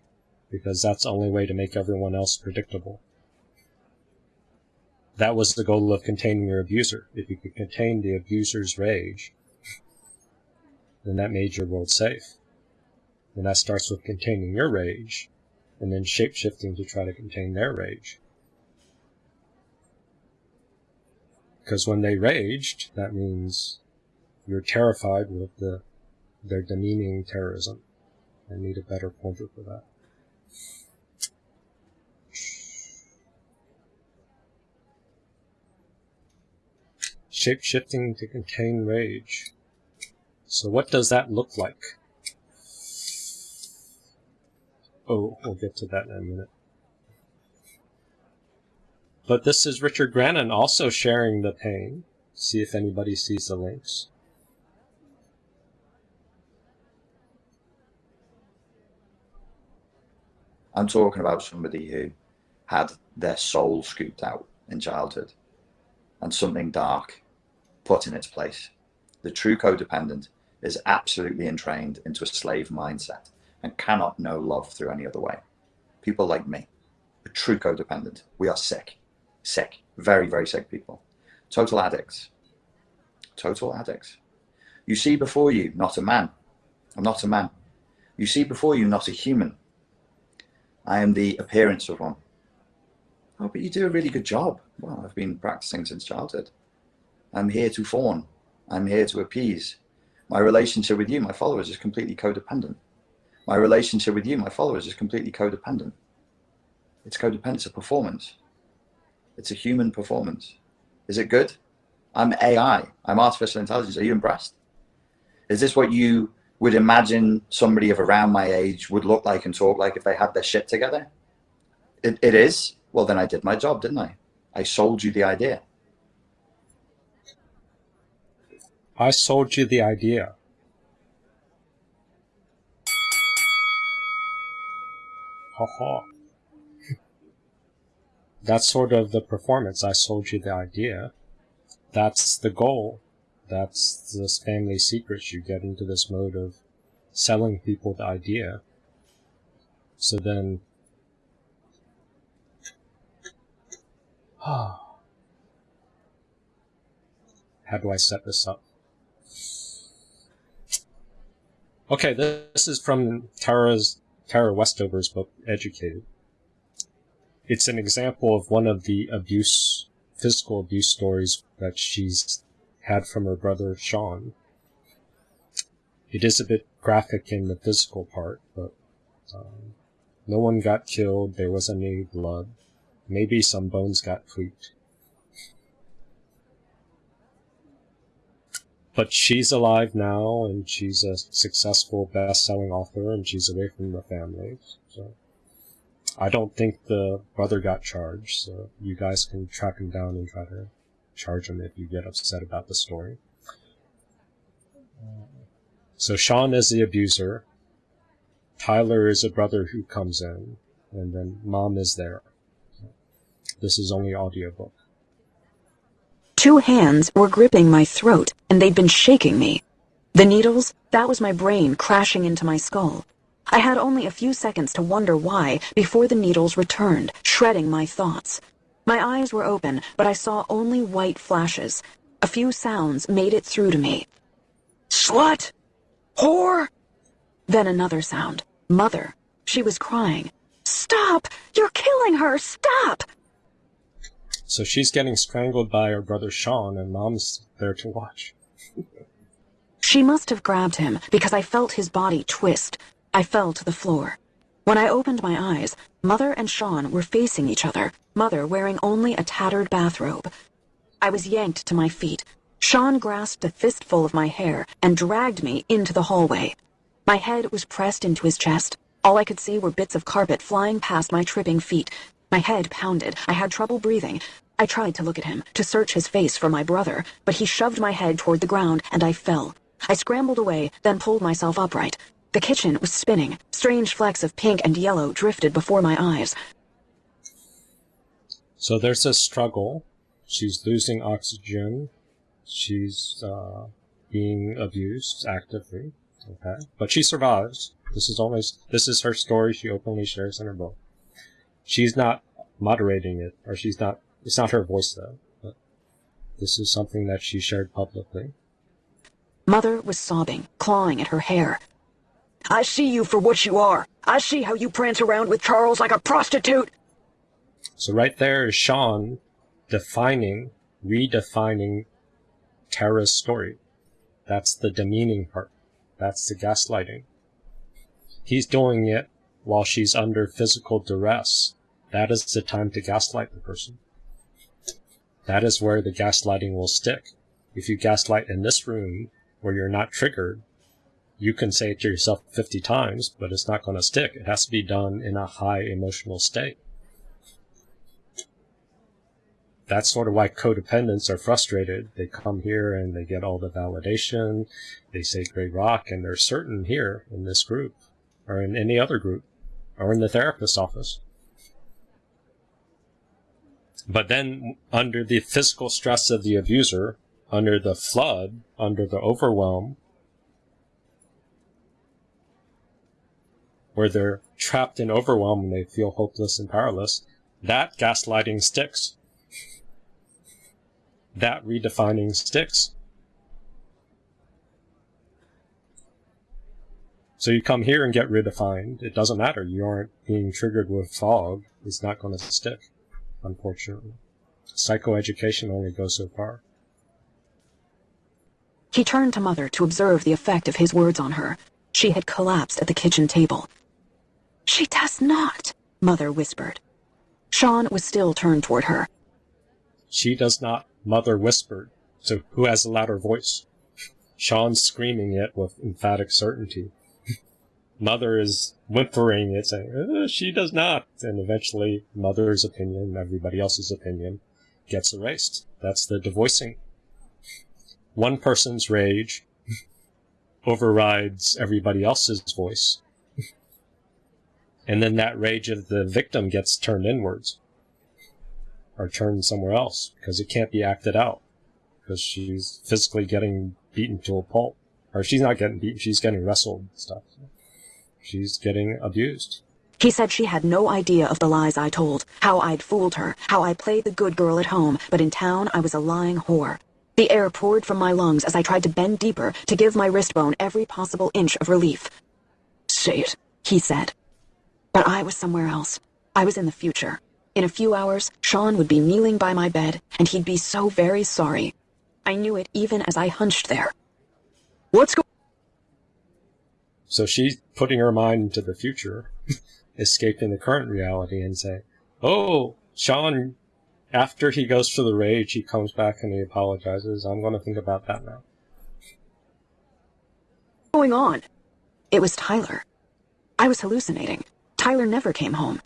because that's the only way to make everyone else predictable. That was the goal of containing your abuser. If you could contain the abuser's rage, then that made your world safe. And that starts with containing your rage, and then shape-shifting to try to contain their rage. Because when they raged, that means you're terrified with the their demeaning terrorism. I need a better pointer for that. Shape-shifting to contain rage. So what does that look like? Oh, we'll get to that in a minute. But this is Richard Grannon also sharing the pain. see if anybody sees the links. I'm talking about somebody who had their soul scooped out in childhood and something dark put in its place. The true codependent is absolutely entrained into a slave mindset and cannot know love through any other way. People like me, a true codependent, we are sick, sick, very, very sick people. Total addicts, total addicts. You see before you not a man. I'm not a man. You see before you not a human. I am the appearance of one. Oh, but you do a really good job. Well, I've been practicing since childhood. I'm here to fawn. I'm here to appease. My relationship with you, my followers, is completely codependent. My relationship with you, my followers, is completely codependent. It's codependent. It's a performance. It's a human performance. Is it good? I'm AI. I'm artificial intelligence. Are you impressed? Is this what you would imagine somebody of around my age would look like and talk like if they had their shit together? It, it is. Well, then I did my job, didn't I? I sold you the idea. I sold you the idea. Ha ha. That's sort of the performance. I sold you the idea. That's the goal. That's this family secrets. You get into this mode of selling people the idea. So then, how do I set this up? Okay, this is from Tara's Tara Westover's book, Educated. It's an example of one of the abuse, physical abuse stories that she's had from her brother Shawn. It is a bit graphic in the physical part, but um, no one got killed, there wasn't any blood. Maybe some bones got tweaked. But she's alive now, and she's a successful best-selling author, and she's away from the family. So I don't think the brother got charged, so you guys can track him down and try to charge them if you get upset about the story. So Shawn is the abuser. Tyler is a brother who comes in, and then mom is there. This is only audiobook. Two hands were gripping my throat, and they'd been shaking me. The needles, that was my brain crashing into my skull. I had only a few seconds to wonder why before the needles returned, shredding my thoughts. My eyes were open, but I saw only white flashes. A few sounds made it through to me. Slut! Whore! Then another sound. Mother. She was crying. Stop! You're killing her! Stop! So she's getting strangled by her brother Shawn, and mom's there to watch. She must have grabbed him because I felt his body twist. I fell to the floor. When I opened my eyes, Mother and Shawn were facing each other, Mother wearing only a tattered bathrobe. I was yanked to my feet. Shawn grasped a fistful of my hair and dragged me into the hallway. My head was pressed into his chest. All I could see were bits of carpet flying past my tripping feet. My head pounded. I had trouble breathing. I tried to look at him, to search his face for my brother, but he shoved my head toward the ground, and I fell. I scrambled away, then pulled myself upright. The kitchen was spinning. Strange flecks of pink and yellow drifted before my eyes. So there's a struggle. She's losing oxygen. She's uh, being abused actively. Okay, but she survives. This is only this is her story. She openly shares in her book she's not moderating it, or she's not, it's not her voice though, but this is something that she shared publicly. Mother was sobbing, clawing at her hair. I see you for what you are. I see how you prance around with Charles like a prostitute. So right there is Shawn defining, redefining Tara's story. That's the demeaning part. That's the gaslighting. He's doing it while she's under physical duress that is the time to gaslight the person. That is where the gaslighting will stick. If you gaslight in this room where you're not triggered, you can say it to yourself 50 times, but it's not going to stick. It has to be done in a high emotional state. that's sort of why codependents are frustrated. They come here and they get all the validation. They say Grey Rock, and they're certain here in this group, or in any other group, or in the therapist's office. But then, under the physical stress of the abuser, under the flood, under the overwhelm, where they're trapped and overwhelmed and they feel hopeless and powerless, that gaslighting sticks. That redefining sticks. So you come here and get redefined. It doesn't matter. You aren't being triggered with fog. It's not going to stick, unfortunately. Psychoeducation only goes so far. He turned to Mother to observe the effect of his words on her. She had collapsed at the kitchen table. She does not, Mother whispered. Shawn was still turned toward her. She does not, Mother whispered. So who has a louder voice? Shawn screaming it with emphatic certainty. Mother is whimpering it, saying, uh, she does not. And eventually, Mother's opinion, everybody else's opinion, gets erased. That's the devoicing. One person's rage overrides everybody else's voice. And then that rage of the victim gets turned inwards or turned somewhere else because it can't be acted out because she's physically getting beaten to a pulp. Or she's not getting beaten, she's getting wrestled and stuff. She's getting abused. He said she had no idea of the lies I told, how I'd fooled her, how I played the good girl at home, but in town I was a lying whore. The air poured from my lungs as I tried to bend deeper to give my wrist bone every possible inch of relief. Say it, he said. But I was somewhere else. I was in the future. In a few hours, Shawn would be kneeling by my bed, and he'd be so very sorry. I knew it even as I hunched there. What's going So she's putting her mind into the future, escaping the current reality, and saying, Oh, Shawn, after he goes through the rage, he comes back and he apologizes. I'm going to think about that now. What's going on? It was Tyler. I was hallucinating. Tyler never came home.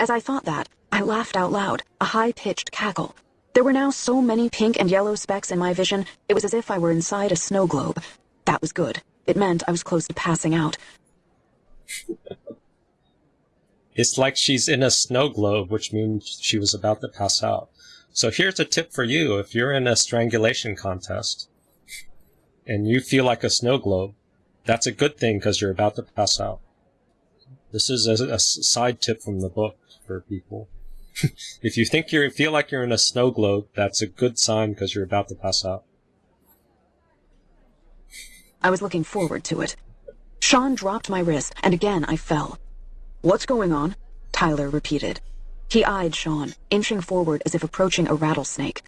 As I thought that, I laughed out loud, a high-pitched cackle. There were now so many pink and yellow specks in my vision, it was as if I were inside a snow globe. That was good. It meant I was close to passing out. It's like she's in a snow globe, which means she was about to pass out. So here's a tip for you. If you're in a strangulation contest and you feel like a snow globe, that's a good thing because you're about to pass out. This is a, a side tip from the book for people. if you think you feel like you're in a snow globe, that's a good sign because you're about to pass out. I was looking forward to it. Shawn dropped my wrist, and again I fell. What's going on? Tyler repeated. He eyed Shawn, inching forward as if approaching a rattlesnake.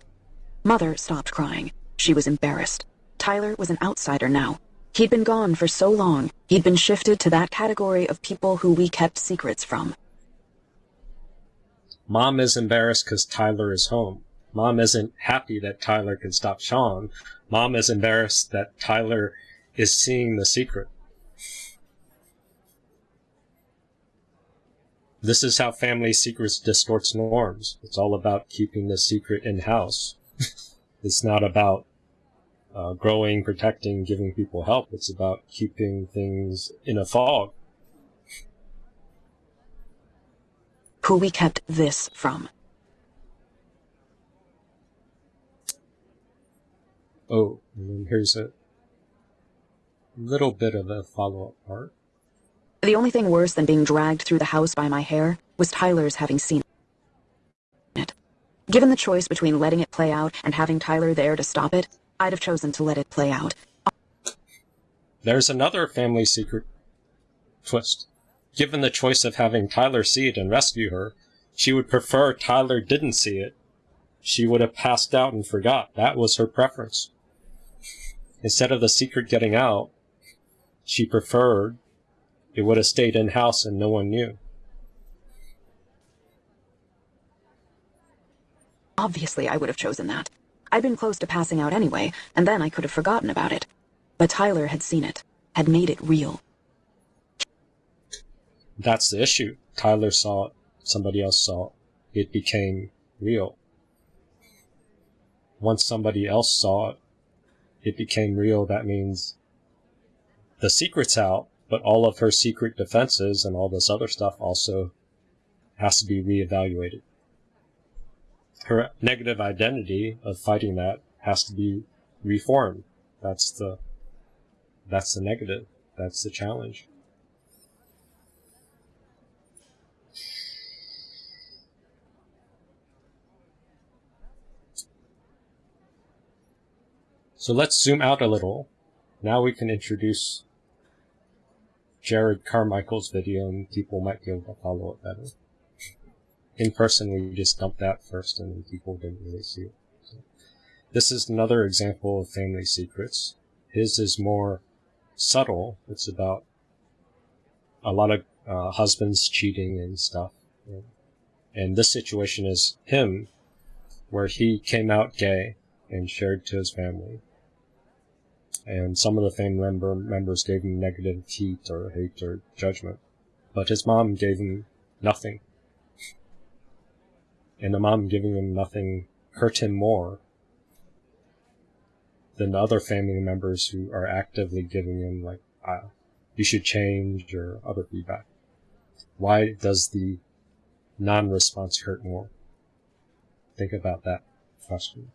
Mother stopped crying. She was embarrassed. Tyler was an outsider now. He'd been gone for so long, he'd been shifted to that category of people who we kept secrets from. Mom is embarrassed because Tyler is home. Mom isn't happy that Tyler can stop Shawn. Mom is embarrassed that Tyler is seeing the secret. This is how family secrets distorts norms. It's all about keeping the secret in house. it's not about uh, growing, protecting, giving people help. It's about keeping things in a fog. Who we kept this from. Oh, and then here's a little bit of a follow-up part. The only thing worse than being dragged through the house by my hair was Tyler's having seen it. Given the choice between letting it play out and having Tyler there to stop it, I'd have chosen to let it play out. There's another family secret twist. Given the choice of having Tyler see it and rescue her, she would prefer Tyler didn't see it. She would have passed out and forgot. That was her preference. Instead of the secret getting out, she preferred it would have stayed in house and no one knew. Obviously, I would have chosen that. I'd been close to passing out anyway, and then I could have forgotten about it. But Tyler had seen it, had made it real. That's the issue. Tyler saw it, somebody else saw it. It became real. once somebody else saw it, it became real. That means the secret's out, but all of her secret defenses and all this other stuff also has to be reevaluated. Her negative identity of fighting that has to be reformed. That's the that's the negative. That's the challenge. So let's zoom out a little. Now we can introduce Jerrod Carmichael's video and people might be able to follow it better. In person, we just dumped that first and people didn't really see it. So this is another example of family secrets. His is more subtle. It's about a lot of uh, husbands cheating and stuff. And this situation is him, where he came out gay and shared to his family. And some of the family member members gave him negative heat or hate or judgment. But his mom gave him nothing. And the mom giving him nothing hurt him more than the other family members who are actively giving him like, uh, you should change or other feedback. Why does the non-response hurt more? Think about that question.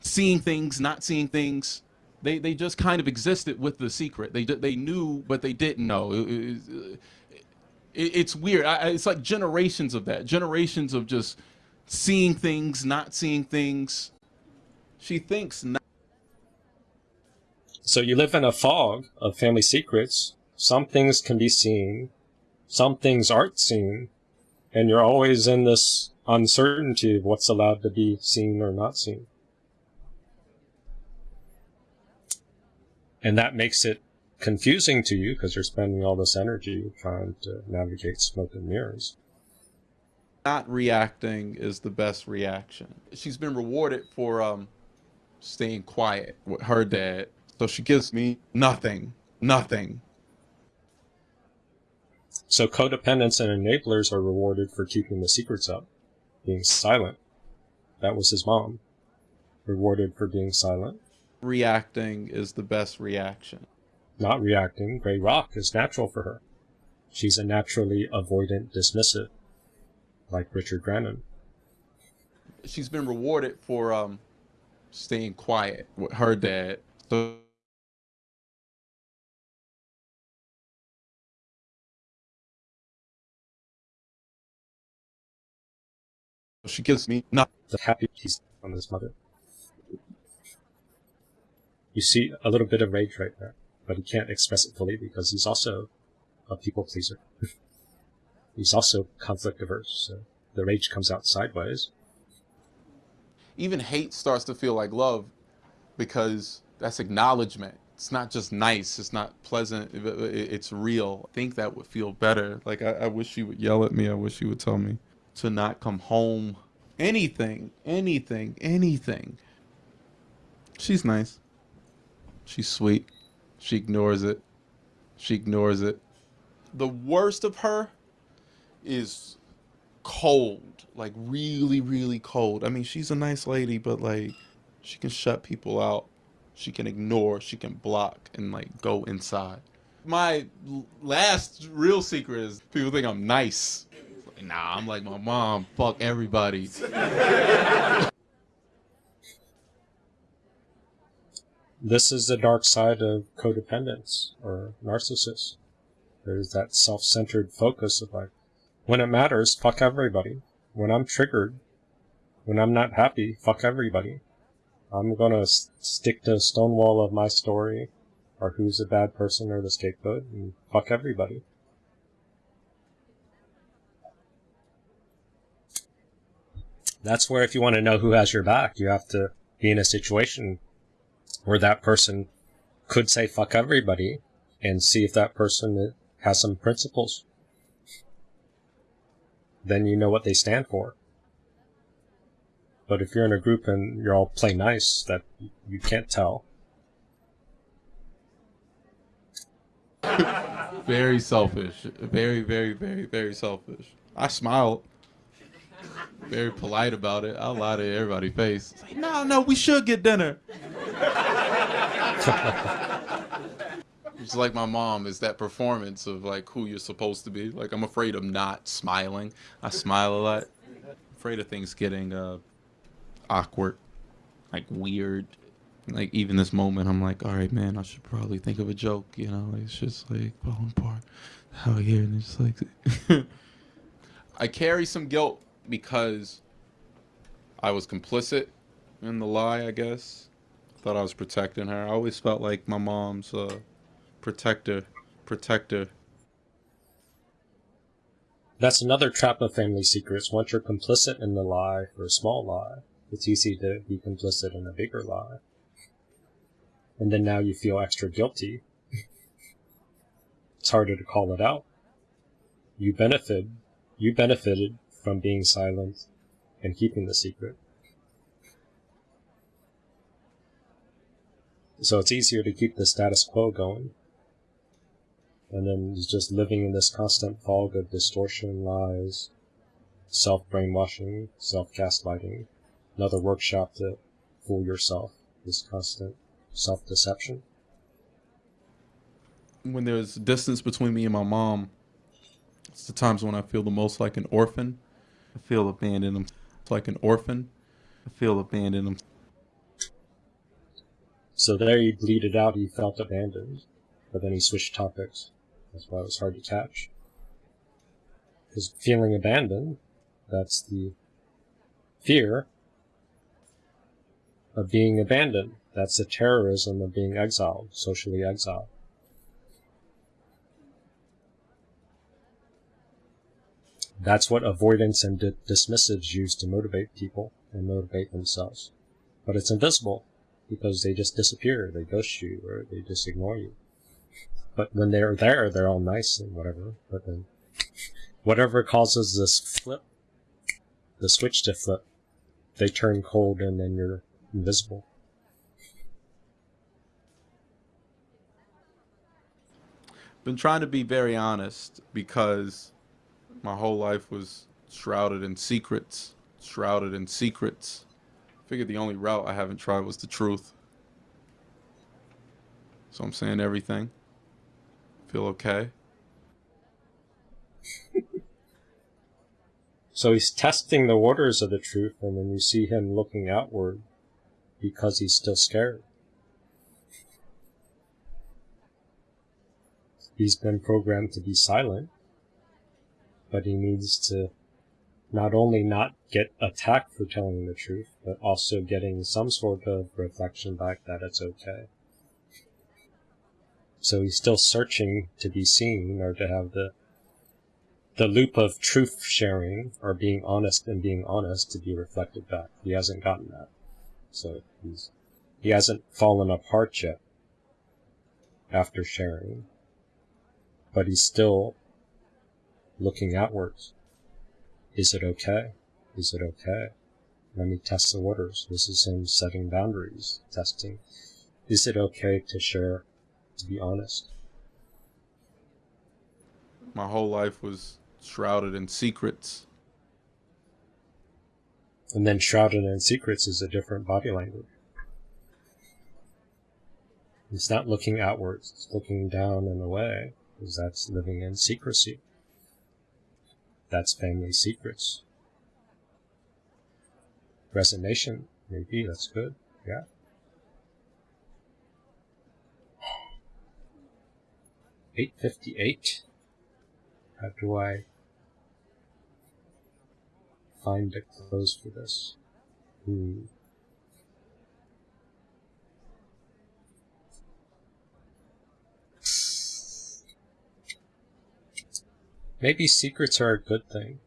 Seeing things, not seeing things, they they just kind of existed with the secret. They they knew, but they didn't know. It, it, it, it's weird. I, it's like generations of that. Generations of just seeing things, not seeing things. She thinks not. So you live in a fog of family secrets. Some things can be seen, some things aren't seen, and you're always in this uncertainty of what's allowed to be seen or not seen. And that makes it confusing to you because you're spending all this energy trying to navigate smoke and mirrors. Not reacting is the best reaction. She's been rewarded for um, staying quiet with her dad. So she gives me nothing, nothing. So codependents and enablers are rewarded for keeping the secrets up, being silent. That was his mom. Rewarded for being silent. Reacting is the best reaction. Not reacting, Grey Rock is natural for her. She's a naturally avoidant dismissive, like Richard Grannon. She's been rewarded for um, staying quiet with her dad. So she gives me nothing. The happy piece on his mother. You see a little bit of rage right there, but he can't express it fully because he's also a people pleaser. he's also conflict averse, so the rage comes out sideways. Even hate starts to feel like love because that's acknowledgement. It's not just nice. It's not pleasant. It's real. I think that would feel better. Like, I, I wish she would yell at me. I wish she would tell me to not come home. Anything, anything, anything. She's nice. She's sweet. She ignores it. She ignores it. The worst of her is cold. Like really, really cold. I mean, she's a nice lady, but like she can shut people out. She can ignore, she can block and like go inside. My last real secret is people think I'm nice. Nah, I'm like my mom. Fuck everybody. This is the dark side of codependence or narcissists. There's that self-centered focus of like, when it matters, fuck everybody. When I'm triggered, when I'm not happy, fuck everybody. I'm gonna stick to Stonewall of my story, or who's a bad person or the scapegoat, and fuck everybody. That's where if you want to know who has your back, you have to be in a situation where that person could say fuck everybody and see if that person has some principles. Then you know what they stand for. But if you're in a group and you're all play nice, that you can't tell. very selfish. Very, very, very, very selfish. I smile very polite about it. I'll lie to everybody's face. Like, no, no, we should get dinner. It's like my mom is that performance of like who you're supposed to be. Like I'm afraid of not smiling. I smile a lot. afraid of things getting uh, awkward, like weird. Like even this moment, I'm like, all right, man, I should probably think of a joke. You know, like, it's just like falling apart out here, and it's like I carry some guilt because I was complicit in the lie. I guess thought I was protecting her. I always felt like my mom's uh, protector, protector. That's another trap of family secrets. Once you're complicit in the lie for a small lie, it's easy to be complicit in a bigger lie. And then now you feel extra guilty. it's harder to call it out. You benefited. you benefited from being silent and keeping the secret. So it's easier to keep the status quo going. And then just living in this constant fog of distortion, lies, self brainwashing, self gaslighting, another workshop to fool yourself, this constant self deception. When there's distance between me and my mom, it's the times when I feel the most like an orphan. I feel abandoned. I'm like an orphan. I feel abandoned. I'm So there he bleated out he felt abandoned, but then he switched topics. That's why it was hard to catch. Because feeling abandoned, that's the fear of being abandoned. That's the terrorism of being exiled, socially exiled. That's what avoidance and di- dismissives use to motivate people and motivate themselves. But it's invisible because they just disappear, they ghost you, or they just ignore you. But when they're there, they're all nice and whatever. But then, whatever causes this flip, the switch to flip, they turn cold and then you're invisible. been trying to be very honest because my whole life was shrouded in secrets, shrouded in secrets. Figured the only route I haven't tried was the truth. So I'm saying everything. Feel okay? So he's testing the waters of the truth, and then you see him looking outward because he's still scared. He's been programmed to be silent, but he needs to not only not get attacked for telling the truth, but also getting some sort of reflection back that it's okay. So he's still searching to be seen or to have the the loop of truth sharing or being honest and being honest to be reflected back. He hasn't gotten that. So he's he hasn't fallen apart yet after sharing. But he's still looking outwards. Is it okay? Is it okay? Let me test the waters. This is him setting boundaries, testing. Is it okay to share, to be honest? My whole life was shrouded in secrets. And then shrouded in secrets is a different body language. It's not looking outwards, it's looking down and away, because that's living in secrecy. That's family secrets. Resignation, maybe, that's good, yeah. Eight fifty eight. How do I find a close for this? Hmm. Maybe secrets are a good thing.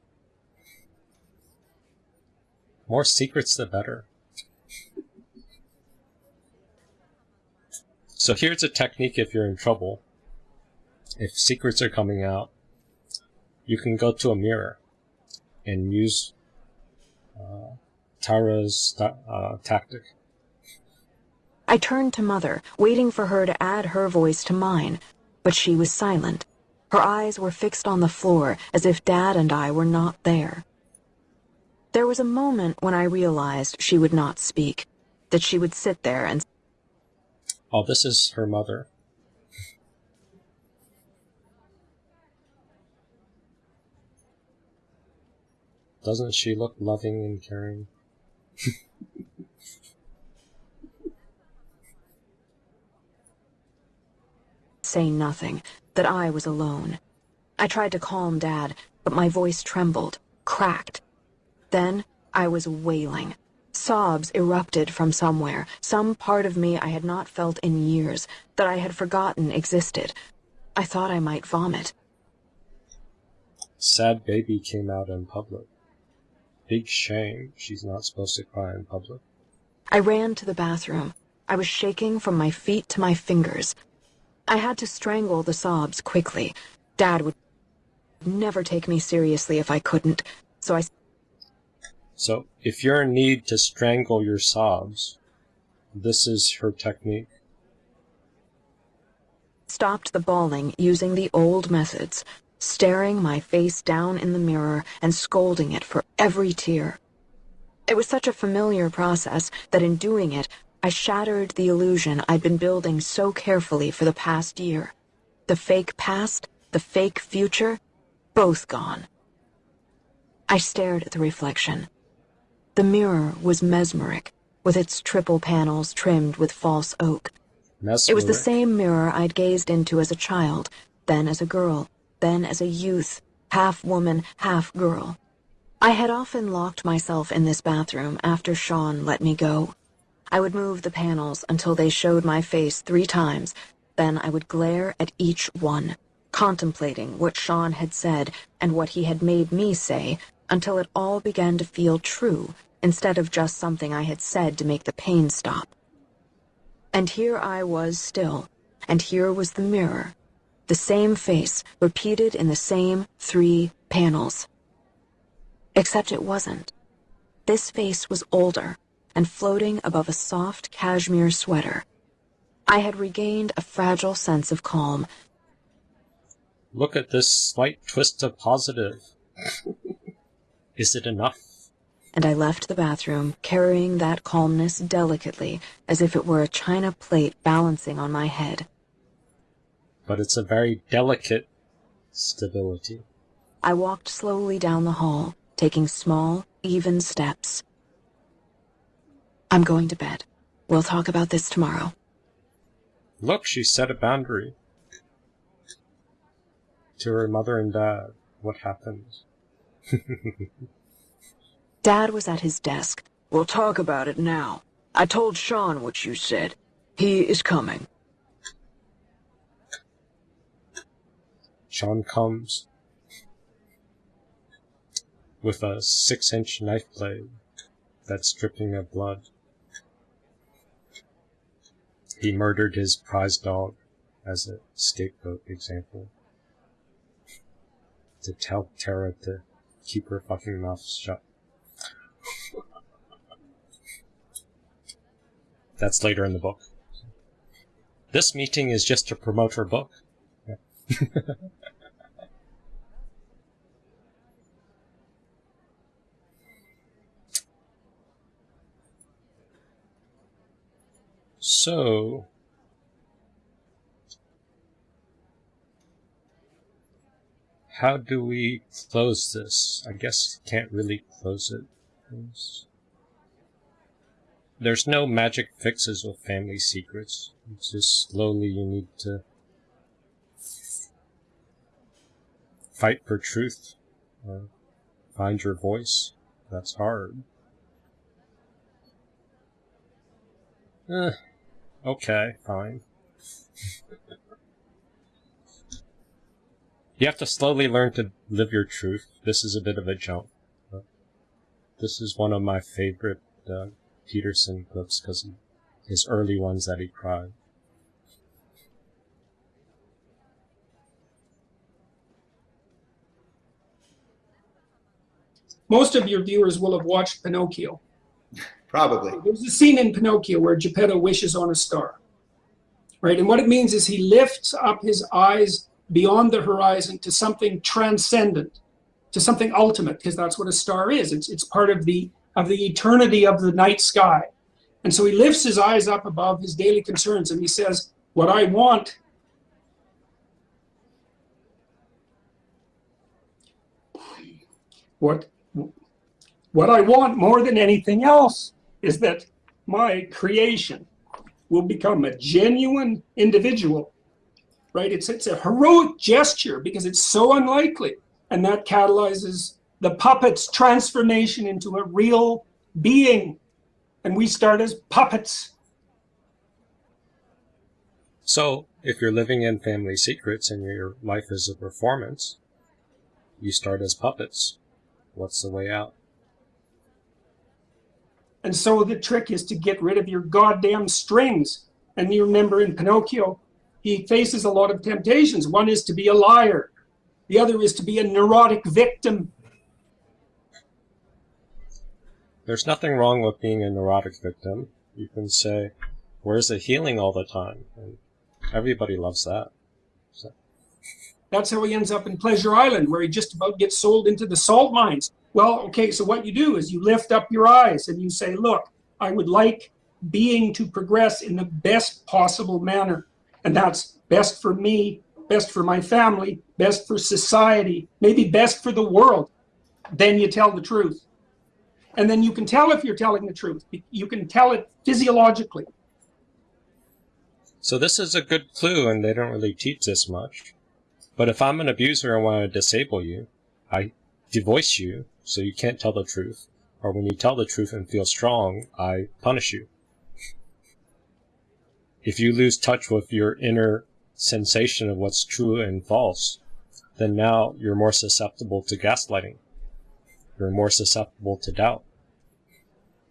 More secrets, the better. So here's a technique if you're in trouble. If secrets are coming out, you can go to a mirror and use uh, Tara's uh, tactic. I turned to Mother, waiting for her to add her voice to mine, but she was silent. Her eyes were fixed on the floor, as if Dad and I were not there. There was a moment when I realized she would not speak, that she would sit there and Oh, this is her mother. Doesn't she look loving and caring? say nothing, that I was alone. I tried to calm Dad, but my voice trembled, cracked. Then I was wailing. Sobs erupted from somewhere, some part of me I had not felt in years, that I had forgotten existed. I thought I might vomit. Sad baby came out in public. Big shame she's not supposed to cry in public. I ran to the bathroom. I was shaking from my feet to my fingers. I had to strangle the sobs quickly. Dad would never take me seriously if I couldn't, so I So, if you're in need to strangle your sobs, this is her technique. stopped the bawling using the old methods, staring my face down in the mirror and scolding it for every tear. It was such a familiar process that in doing it, I shattered the illusion I'd been building so carefully for the past year. The fake past, the fake future, both gone. I stared at the reflection. The mirror was mesmeric, with its triple panels trimmed with false oak. Mesmeric. It was the same mirror I'd gazed into as a child, then as a girl, then as a youth, half woman, half girl. I had often locked myself in this bathroom after Shawn let me go. I would move the panels until they showed my face three times, then I would glare at each one, contemplating what Shawn had said and what he had made me say until it all began to feel true instead of just something I had said to make the pain stop. And here I was still, and here was the mirror, the same face repeated in the same three panels. Except it wasn't. This face was older and floating above a soft cashmere sweater. I had regained a fragile sense of calm. Look at this slight twist of positive. is it enough? and I left the bathroom carrying that calmness delicately as if it were a china plate balancing on my head. But it's a very delicate stability. I walked slowly down the hall, taking small, even steps. I'm going to bed. We'll talk about this tomorrow. Look, she set a boundary. To her mother and dad. What happened? Dad was at his desk. We'll talk about it now. I told Shawn what you said. He is coming. Shawn comes with a six inch knife blade that's dripping of blood. He murdered his prize dog as a scapegoat example. To tell Tara to keep her fucking mouth shut. That's later in the book. This meeting is just to promote her book. Yeah. So, how do we close this? I guess can't really close it. There's no magic fixes with family secrets. It's just slowly you need to fight for truth or find your voice. That's hard. Eh, okay, fine. you have to slowly learn to live your truth. This is a bit of a jump. This is one of my favorite uh, Peterson books because his early ones that he cried. Most of your viewers will have watched Pinocchio. Probably. There's a scene in Pinocchio where Geppetto wishes on a star. Right? And what it means is he lifts up his eyes beyond the horizon to something transcendent, to something ultimate because that's what a star is. It's it's part of the of the eternity of the night sky. And so he lifts his eyes up above his daily concerns and he says, What I want what what I want more than anything else is that my creation will become a genuine individual right it's it's a heroic gesture because it's so unlikely and that catalyzes the puppet's transformation into a real being and we start as puppets So, if you're living in family secrets and your life is a performance, you start as puppets. What's the way out? And so the trick is to get rid of your goddamn strings. And you remember in Pinocchio, he faces a lot of temptations. One is to be a liar. The other is to be a neurotic victim. There's nothing wrong with being a neurotic victim. You can say, where's the healing all the time? And everybody loves that. So. That's how he ends up in Pleasure Island, where he just about gets sold into the salt mines. Well, okay, so what you do is you lift up your eyes and you say, look, I would like being to progress in the best possible manner. And that's best for me, best for my family, best for society, maybe best for the world. Then you tell the truth. And then you can tell if you're telling the truth. You can tell it physiologically. So this is a good clue, and they don't really teach this much. But if I'm an abuser and want to disable you, I devoice you so you can't tell the truth. Or when you tell the truth and feel strong, I punish you. If you lose touch with your inner sensation of what's true and false, then now you're more susceptible to gaslighting. You're more susceptible to doubt.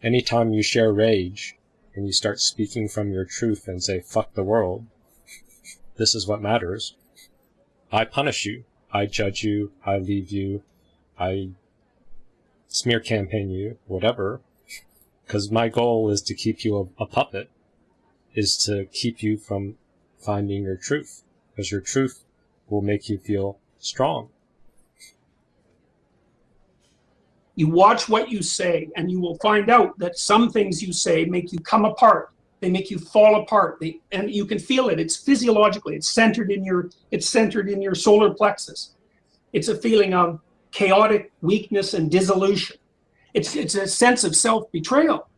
Anytime you share rage and you start speaking from your truth and say, fuck the world, this is what matters, I punish you. I judge you. I leave you. I smear campaign you, whatever. Because my goal is to keep you a, a puppet, is to keep you from finding your truth. Because your truth will make you feel strong. You watch what you say, and you will find out that some things you say make you come apart. They make you fall apart. They, and you can feel it. It's physiologically. It's centered in your. It's centered in your solar plexus. It's a feeling of chaotic weakness and dissolution. It's it's a sense of self betrayal.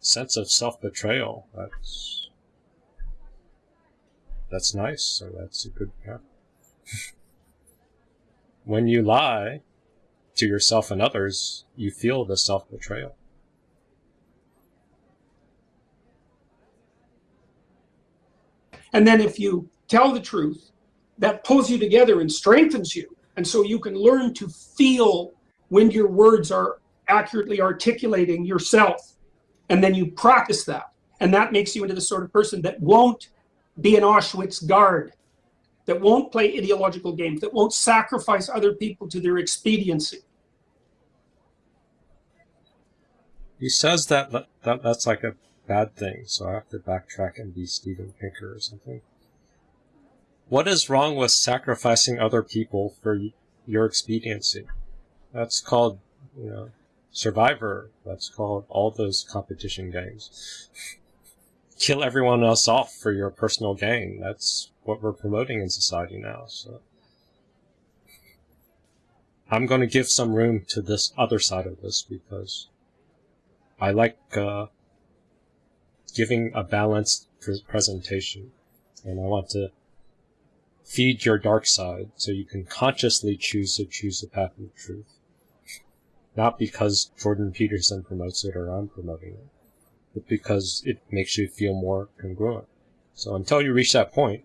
Sense of self betrayal. That's that's nice. So that's a good. Yeah. when you lie to yourself and others, you feel the self betrayal. And then if you tell the truth, that pulls you together and strengthens you. And so you can learn to feel when your words are accurately articulating yourself. And then you practice that. And that makes you into the sort of person that won't be an Auschwitz guard, that won't play ideological games, that won't sacrifice other people to their expediency. He says that, that that's like a bad thing, so I have to backtrack and be Steven Pinker or something. What is wrong with sacrificing other people for your expediency? That's called, you know, Survivor. That's called all those competition games. Kill everyone else off for your personal gain. That's what we're promoting in society now. So I'm going to give some room to this other side of this because I like uh, giving a balanced presentation, and I want to feed your dark side so you can consciously choose to choose the path of truth. Not because Jordan Peterson promotes it or I'm promoting it, but because it makes you feel more congruent. So until you reach that point,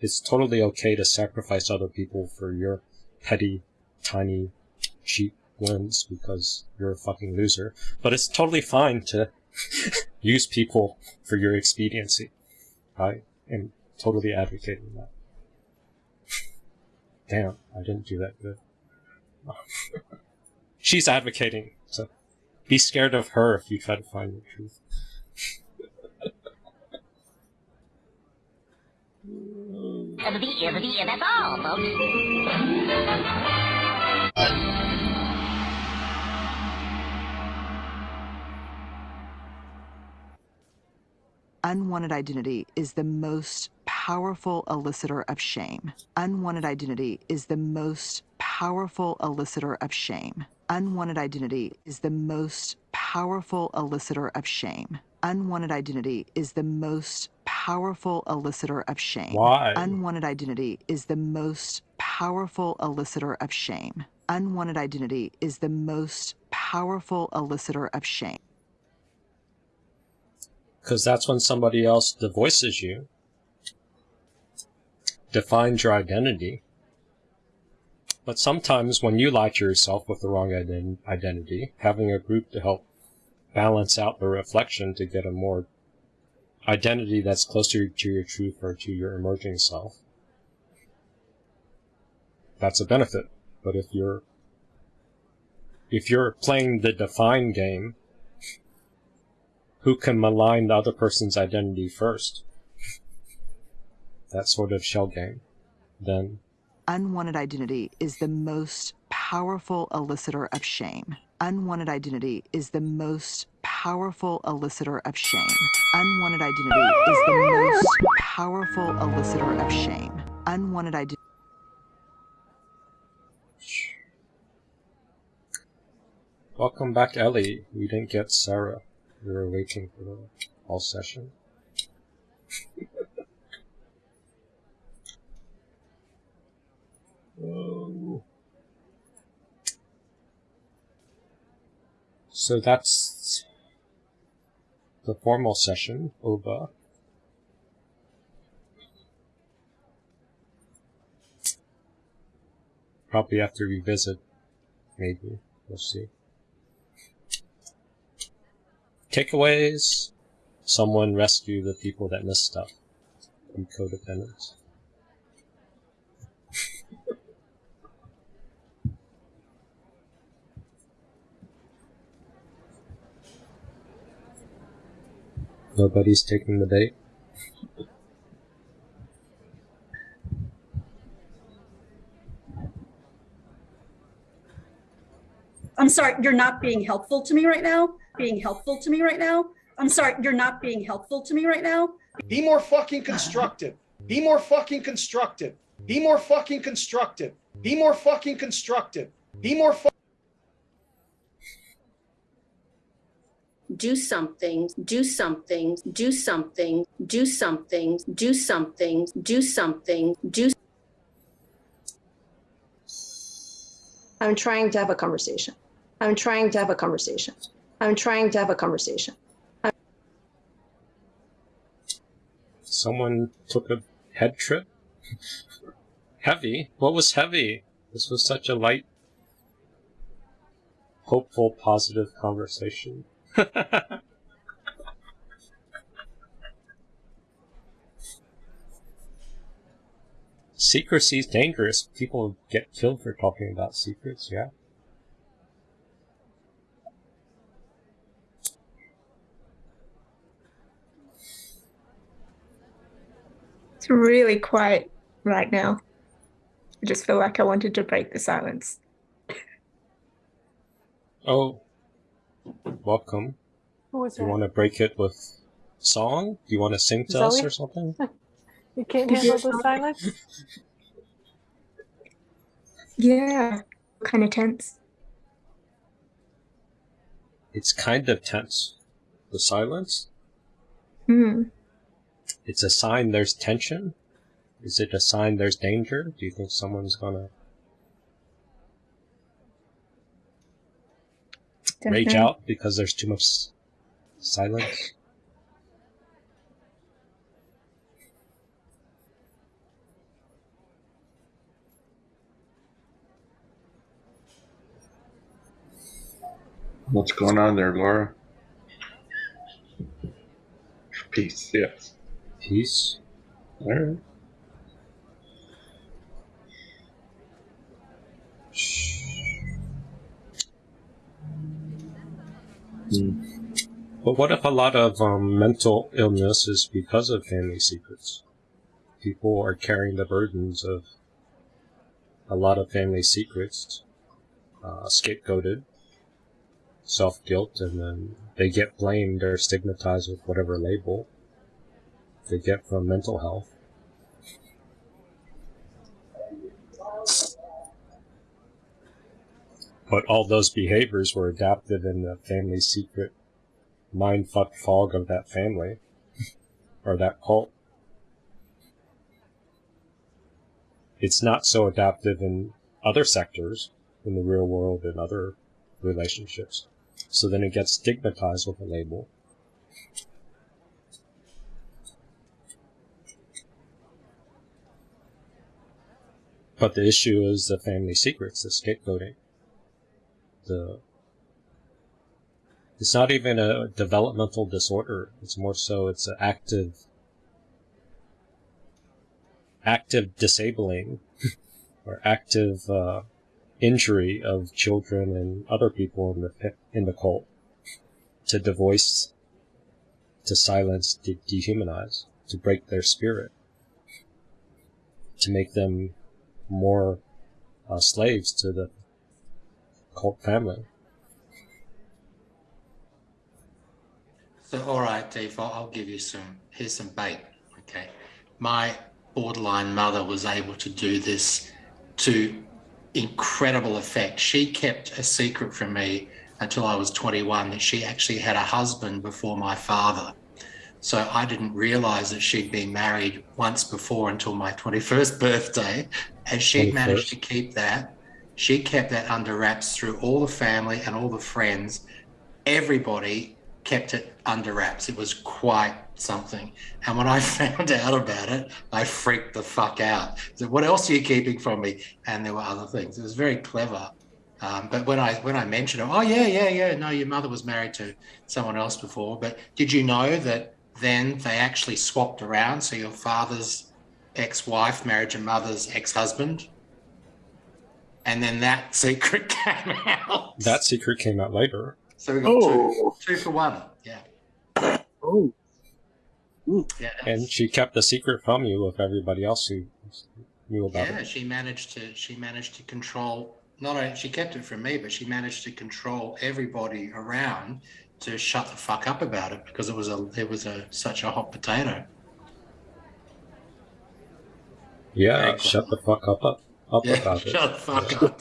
it's totally okay to sacrifice other people for your petty, tiny, cheap wins because you're a fucking loser. But it's totally fine to use people for your expediency. I am totally advocating that. Damn, I didn't do that good. She's advocating, so be scared of her if you try to find the truth. Unwanted identity is the most powerful elicitor of shame. Unwanted identity is the most powerful elicitor of shame. Unwanted identity is the most powerful elicitor of shame. Unwanted identity is the most powerful elicitor of shame. Why? Unwanted identity is the most powerful elicitor of shame. Unwanted identity is the most powerful elicitor of shame. Because that's when somebody else devoices you, defines your identity. But sometimes when you lie to yourself with the wrong ident- identity, having a group to help balance out the reflection to get a more identity that's closer to your truth or to your emerging self, that's a benefit. But if you're if you're playing the define game, who can malign the other person's identity first? That sort of shell game. Then Unwanted identity is the most powerful elicitor of shame. Unwanted identity is the most powerful elicitor of shame. Unwanted identity is the most powerful elicitor of shame. Unwanted identity. welcome back, Ellie. We didn't get Sarah. We were waiting for the whole session. So that's the formal session over. Probably have to revisit, maybe. We'll see. Takeaways. Someone rescue the people that miss stuff. Be codependents. Nobody's taking the bait. I'm sorry, you're not being helpful to me right now. Being helpful to me right now. I'm sorry, you're not being helpful to me right now. Be more fucking constructive. Be more fucking constructive. Be more fucking constructive. Be more fucking constructive. Be more fu- do something, do something, do something, do something, do something, do something, do. I'm trying to have a conversation. I'm trying to have a conversation. I'm trying to have a conversation. Someone took a head trip? heavy? What was heavy? This was such a light, hopeful, positive conversation. Secrecy is dangerous. People get killed for talking about secrets, yeah. It's really quiet right now. I just feel like I wanted to break the silence. Oh, welcome. Who was Do you that? want to break it with song? Do you want to sing to us or something? You can't handle the silence? Yeah, kind of tense. It's kind of tense. The silence? Hmm. It's a sign there's tension? Is it a sign there's danger? Do you think someone's gonna rage Definitely. out because there's too much silence? What's going on there, Laura? Peace, yes. Peace. All right. Hmm. But what if a lot of um, mental illness is because of family secrets? people are carrying the burdens of a lot of family secrets, uh, scapegoated, self guilt, and then they get blamed or stigmatized with whatever label they get from mental health. But all those behaviors were adapted in the family secret mindfuck fog of that family or that cult. It's not so adaptive in other sectors, in the real world and other relationships. So then it gets stigmatized with a label. But the issue is the family secrets, the scapegoating. The it's not even a developmental disorder. It's more so it's an active active disabling or active uh, injury of children and other people in the in the cult to devoice, to silence, to dehumanize, to break their spirit, to make them more uh, slaves to the cult family. So, all right, Dave, I'll give you some, here's some bait, okay? My borderline mother was able to do this to incredible effect. She kept a secret from me until I was 21 that she actually had a husband before my father. So I didn't realize that she'd been married once before until my 21st birthday. And she 21st. managed to keep that. She kept that under wraps through all the family and all the friends. Everybody kept it under wraps. It was quite something. And when I found out about it, I freaked the fuck out. So what else are you keeping from me? And there were other things. It was very clever. Um, but when I when I mentioned it, oh yeah, yeah, yeah, no, your mother was married to someone else before. But did you know that then they actually swapped around? So your father's ex-wife married your mother's ex-husband, and then that secret came out. That secret came out later. So we got Oh. two, two for one. Yeah. Oh. Yeah. And she kept the secret from you with everybody else who knew about Yeah, it. she managed to she managed to control not only she kept it from me, but she managed to control everybody around to shut the fuck up about it because it was a it was a such a hot potato. Yeah, shut the fuck up, up, up Yeah, about it. shut the fuck up.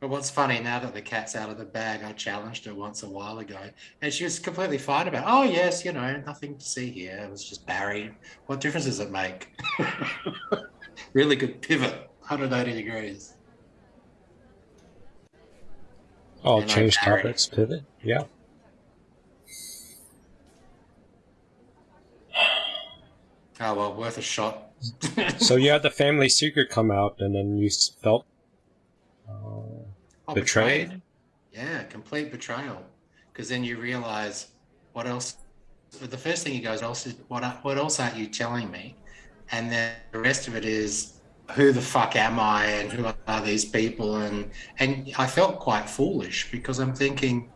But what's funny now that the cat's out of the bag, I challenged her once a while ago, and she was completely fine about. It. Oh yes, you know, nothing to see here. It was just Barry. What difference does it make? really good pivot, 180 degrees. Oh, And change topics, pivot. Yeah. Oh well, worth a shot. so you had the family secret come out, and then you felt uh, Oh, betrayed. Yeah, complete betrayal. Because then you realize what else. The first thing you go is, "Else is what? What else aren't you telling me?" And then the rest of it is, "Who the fuck am I? And who are these people?" And and I felt quite foolish because I'm thinking,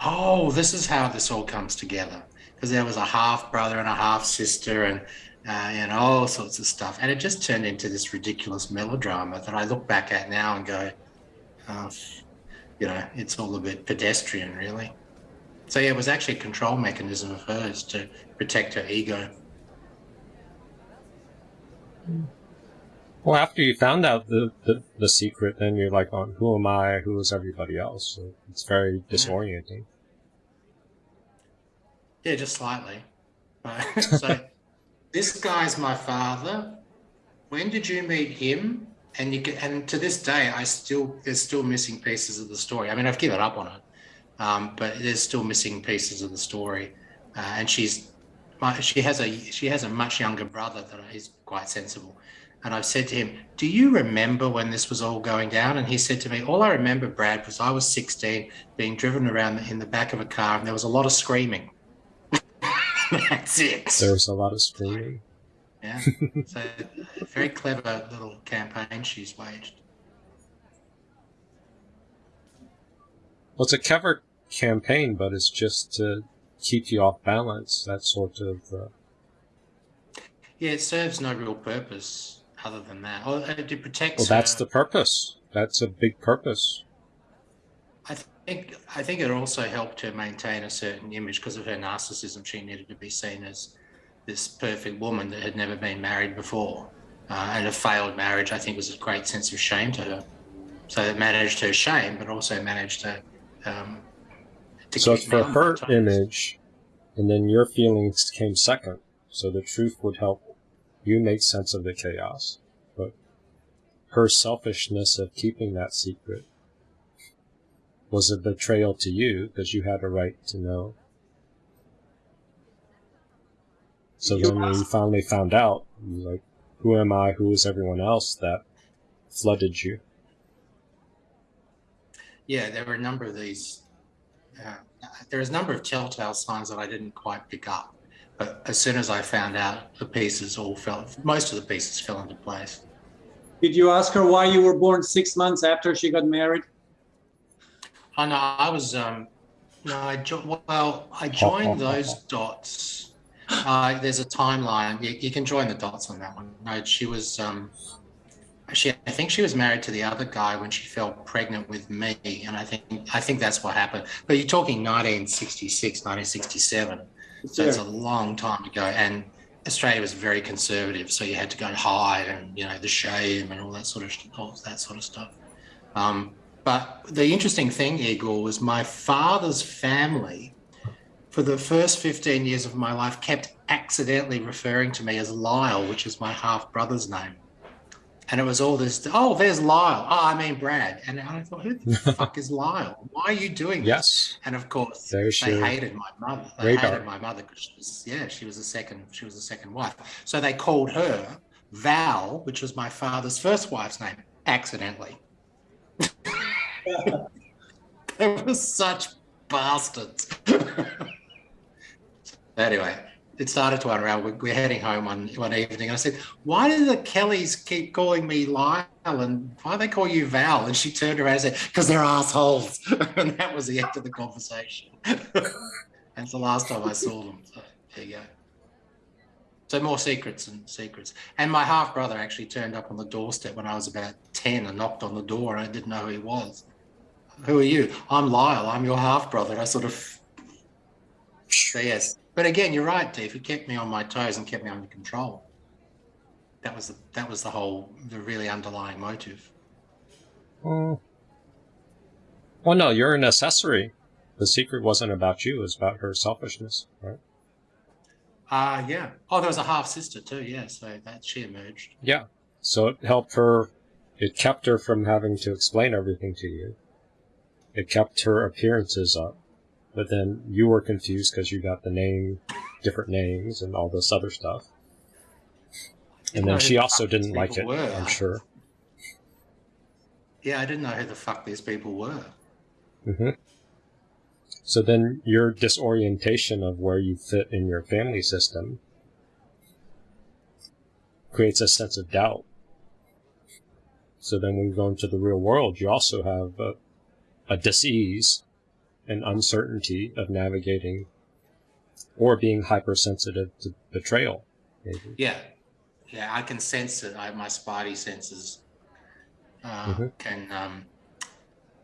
"Oh, this is how this all comes together." Because there was a half brother and a half sister, and uh, and all sorts of stuff, and it just turned into this ridiculous melodrama that I look back at now and go, uh, you know, it's all a bit pedestrian, really. So yeah, it was actually a control mechanism of hers to protect her ego. Well, after you found out the, the, the secret, then you're like, oh, who am I? Who is everybody else? So it's very disorienting. Yeah, just slightly. So this guy's my father. When did you meet him? And you get, and to this day, I still there's still missing pieces of the story. I mean, I've given up on it, um, but there's still missing pieces of the story. Uh, and she's my, she has a she has a much younger brother that is quite sensible. And I've said to him, "Do you remember when this was all going down?" And he said to me, "All I remember, Brad, was I was 16, being driven around in the back of a car, and there was a lot of screaming." That's it. There was a lot of screaming. Yeah. So very clever little campaign she's waged. Well, it's a clever campaign, but it's just to keep you off balance. That sort of. Uh, Yeah, it serves no real purpose other than that. Or uh, to protect. well, that's her. the purpose. That's a big purpose. I think I think it also helped her maintain a certain image because of her narcissism. She needed to be seen as this perfect woman that had never been married before, uh, and a failed marriage. I think was a great sense of shame to her. So it managed her shame, but also managed her. Um, to So it's for her times. image, and then your feelings came second. So the truth would help you make sense of the chaos. But her selfishness of keeping that secret was a betrayal to you because you had a right to know. So You then when you finally found out, you were like, who am I? Who is everyone else that flooded you? Yeah, there were a number of these. Uh, there's a number of telltale signs that I didn't quite pick up, but as soon as I found out, the pieces all fell. Most of the pieces fell into place. Did you ask her why you were born six months after she got married? Oh no, I was um, no, I jo- well, I joined those dots. Uh, there's a timeline. You, you can join the dots on that one. No, she was um, she. I think she was married to the other guy when she fell pregnant with me, and I think I think that's what happened. But you're talking 1966, 1967, so it's a long time ago, and Australia was very conservative, so you had to go and hide, and you know the shame and all that sort of all that sort of stuff. Um, but the interesting thing, Igor, was my father's family, for the first 15 years of my life, kept accidentally referring to me as Lyle, which is my half brother's name. And it was all this, oh, there's Lyle. Oh, I mean Brad. And I thought, who the fuck is Lyle? Why are you doing this? Yes. And of course, they hated my mother. They radar. hated my mother because she was, yeah, she was the second, she was the second wife. So they called her Val, which was my father's first wife's name, accidentally. they were such bastards. anyway, it started to unravel. We- We're heading home one, one evening. And I said, Why do the Kellys keep calling me Lyle? And why do they call you Val? And she turned around and said, Because they're assholes. and that was the end of the conversation. That's the last time I saw them. So there you go. So more secrets and secrets. And my half brother actually turned up on the doorstep when I was about 10 and knocked on the door and I didn't know who he was. Who are you? I'm Lyle. I'm your half brother. I sort of, so yes. But again, you're right, Dave. It kept me on my toes and kept me under control. That was the, that was the whole, the really underlying motive. Oh. Well, no, you're an accessory. The secret wasn't about you; it was about her selfishness, right? Uh, yeah. Oh, there was a half sister too. Yeah. So that she emerged. Yeah. So it helped her. It kept her from having to explain everything to you. It kept her appearances up, but then you were confused because you got the name, different names, and all this other stuff. And then she who the also didn't like it. were. I'm sure. Yeah, I didn't know who the fuck these people were. hmm So then your disorientation of where you fit in your family system creates a sense of doubt. So then when you go into the real world, you also have a, a disease and uncertainty of navigating or being hypersensitive to betrayal. Maybe. Yeah, yeah, I can sense it. I, my spidey senses uh, Mhm. can um,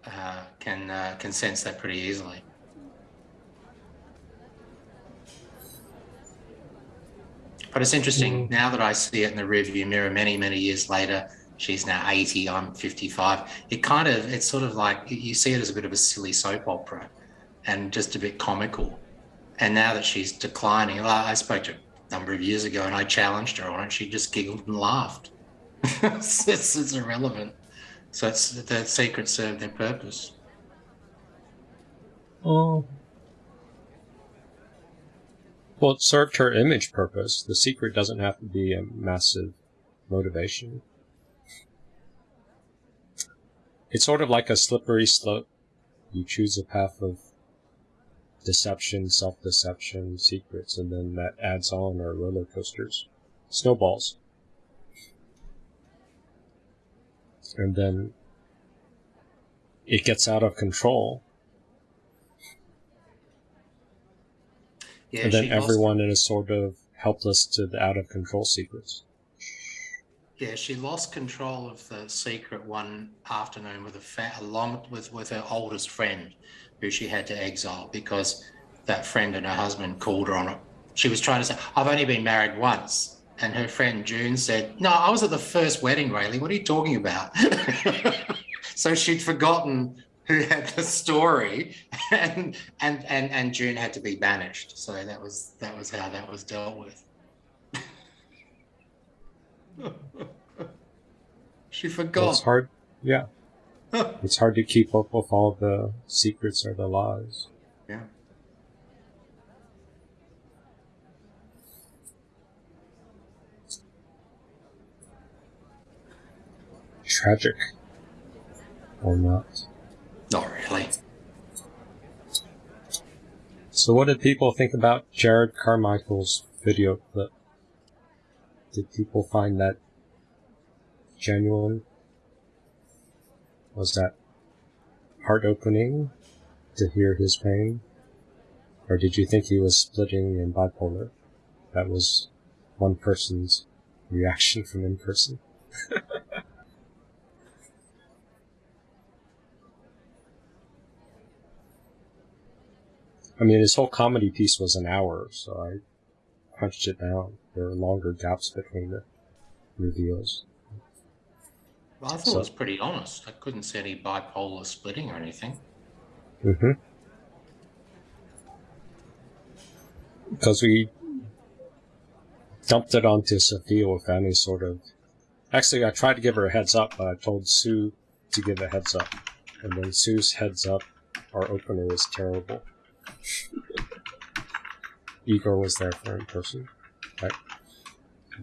uh, can uh, can sense that pretty easily. But it's interesting now that I see it in the rearview mirror many many years later. She's now 80. I'm 55. It kind of it's sort of like you see it as a bit of a silly soap opera, and just a bit comical. And now that she's declining, I I spoke to her a number of years ago and I challenged her on it. She just giggled and laughed. it's, it's, it's irrelevant. So it's the secret served their purpose. Oh. Well, it served her image purpose. The secret doesn't have to be a massive motivation. It's sort of like a slippery slope. You choose a path of deception, self-deception, secrets, and then that adds on or roller coasters, snowballs. And then it gets out of control Yeah, and then everyone is sort of helpless to the out of control secrets. Yeah, she lost control of the secret one afternoon with a along with with her oldest friend, who she had to exile because that friend and her husband called her on it. She was trying to say, "I've only been married once," and her friend June said, "No, I was at the first wedding, Rayleigh. What are you talking about?" so she'd forgotten who had the story, and and and and June had to be banished. So that was that was how that was dealt with. she forgot. It's hard, yeah. it's hard to keep up with all the secrets or the lies. Yeah. Tragic. Or not. Not really. So what did people think about Jerrod Carmichael's video clip? Did people find that genuine? Was that heart opening to hear his pain? Or did you think he was splitting and bipolar? That was one person's reaction from in person. I mean, his whole comedy piece was an hour, so I punched it down. There were longer gaps between the reveals. Well, I thought So- it was pretty honest. I couldn't see any bipolar splitting or anything. Mm-hmm. Because we dumped it onto Sophia with any sort of. Actually, I tried to give her a heads up, but I told Sue to give a heads up. And then Sue's heads up, our opener was terrible. Igor was there for in person. Right?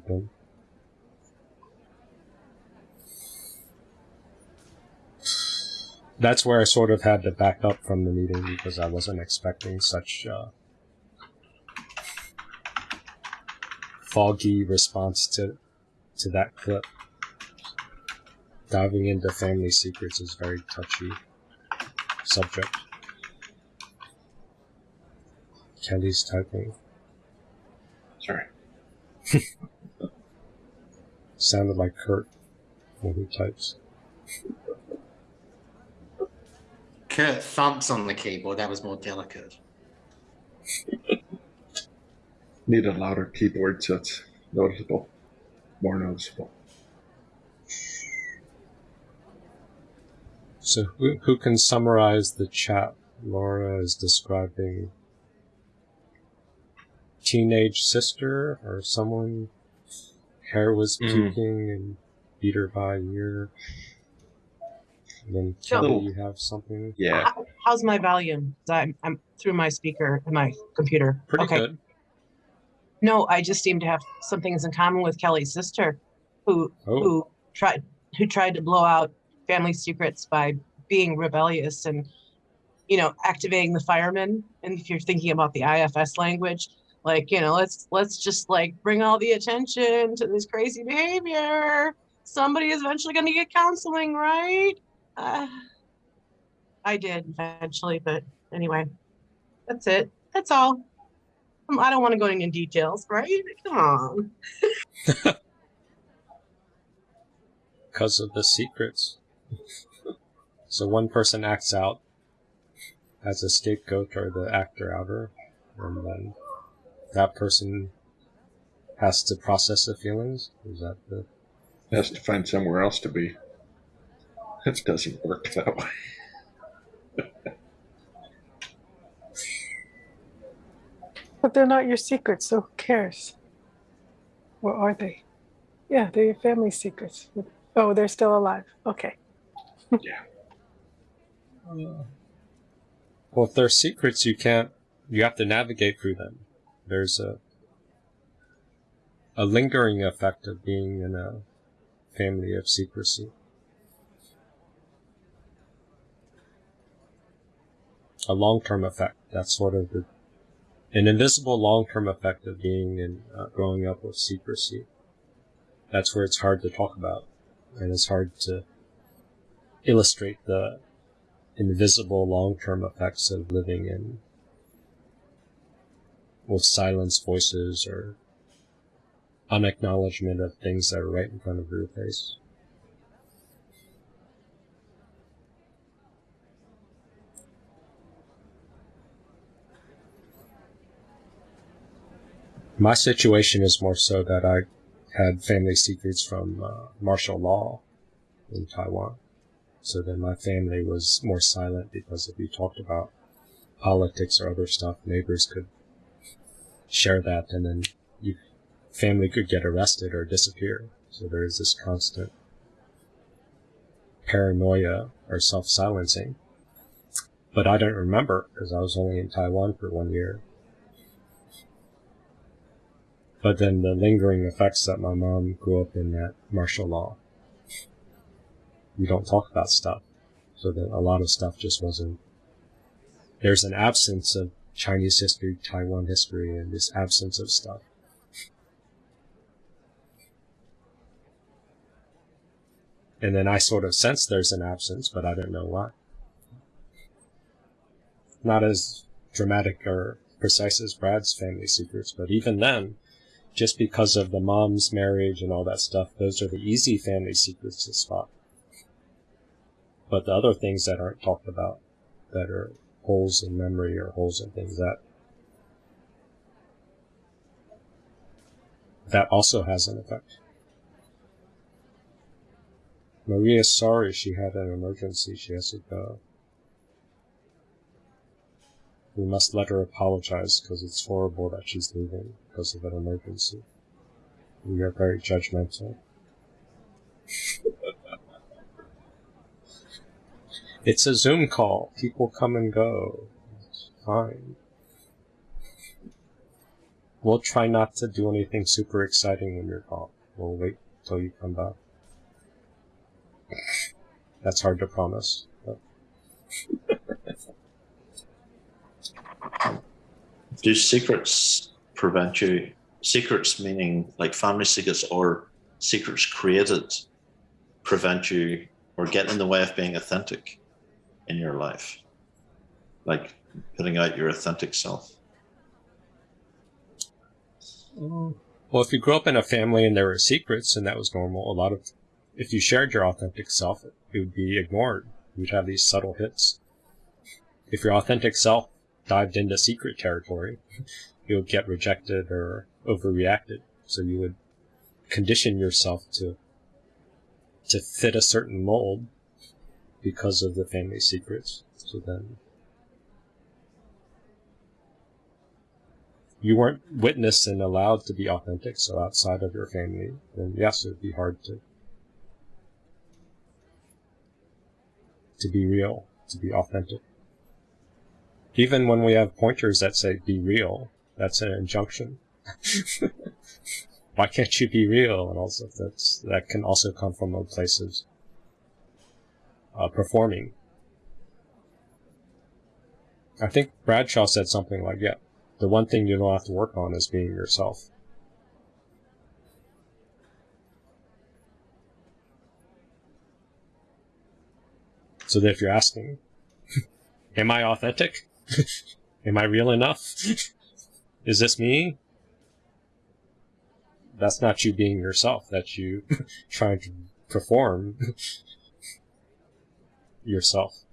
Then- That's where I sort of had to back up from the meeting because I wasn't expecting such uh, foggy response to to that clip. Diving into family secrets is very touchy subject. Kelly's typing. Sorry. Sounded like Kurt when he types. Kurt thumps on the keyboard. That was more delicate. Need a louder keyboard so it's noticeable. More noticeable. So who, who can summarize the chat? Laura is describing teenage sister or someone hair was Mhm. puking and beat her by a year. And then Sure. Kelly, you have something. How- How's my volume? I'm, I'm through my speaker and my computer. Pretty okay. good. No, I just seem to have some things in common with Kelly's sister, who Oh. who tried who tried to blow out family secrets by being rebellious and you know activating the firemen. And if you're thinking about the IFS language, like you know, let's let's just like bring all the attention to this crazy behavior. Somebody is eventually going to get counseling, right? Uh, I did eventually, but anyway, that's it. That's all. Um, I don't want to go into details, right? Come on. because of the secrets. so one person acts out as a scapegoat or the actor outer, and then that person has to process the feelings. Is that the Has to find somewhere else to be. It doesn't work that way. But they're not your secrets, so who cares? Or are they? Yeah, they're your family secrets. Oh, they're still alive. Okay. Yeah. Well? If they're secrets, you can't. You have to navigate through them. There's a a lingering effect of being in a family of secrecy. A long-term effect. That's sort of the an invisible long-term effect of being in uh, growing up with secrecy. That's where it's hard to talk about, and it's hard to illustrate the invisible long-term effects of living in with silenced voices or unacknowledgement of things that are right in front of your face. My situation is more so that I had family secrets from uh, martial law in Taiwan. So then my family was more silent because if you talked about politics or other stuff, neighbors could share that and then your family could get arrested or disappear. So there is this constant paranoia or self-silencing. But I don't remember because I was only in Taiwan for one year. But then the lingering effects that my mom grew up in that martial law. You don't talk about stuff. So that a lot of stuff just wasn't there's an absence of Chinese history, Taiwan history, and this absence of stuff. And then I sort of sense there's an absence, but I don't know why. Not as dramatic or precise as Brad's family secrets, but even then, just because of the mom's marriage and all that stuff, those are the easy family secrets to spot. But the other things that aren't talked about, that are holes in memory or holes in things that that also has an effect. Maria's sorry she had an emergency. She has to go. We must let her apologize because it's horrible that she's leaving because of an emergency. We are very judgmental. It's a Zoom call. People come and go. It's fine. We'll try not to do anything super exciting when you're gone. We'll wait till you come back. That's hard to promise. Do secrets prevent you? Secrets meaning like family secrets or secrets created prevent you or get in the way of being authentic in your life? Like putting out your authentic self? Mm. Well, if you grew up in a family and there were secrets and that was normal, a lot of, if you shared your authentic self, it would be ignored. You'd have these subtle hits. If your authentic self dived into secret territory, you would get rejected or overreacted. So you would condition yourself to to fit a certain mold because of the family secrets. So then you weren't witnessed and allowed to be authentic, so outside of your family, then yes, it would be hard to to be real, to be authentic. Even when we have pointers that say be real, that's an injunction. Why can't you be real? And also that's that can also come from a place of uh, performing. I think Bradshaw said something like, yeah, the one thing you don't have to work on is being yourself. So that if you're asking, am I authentic? am I real enough? is this me? That's not you being yourself. That's you trying to perform yourself.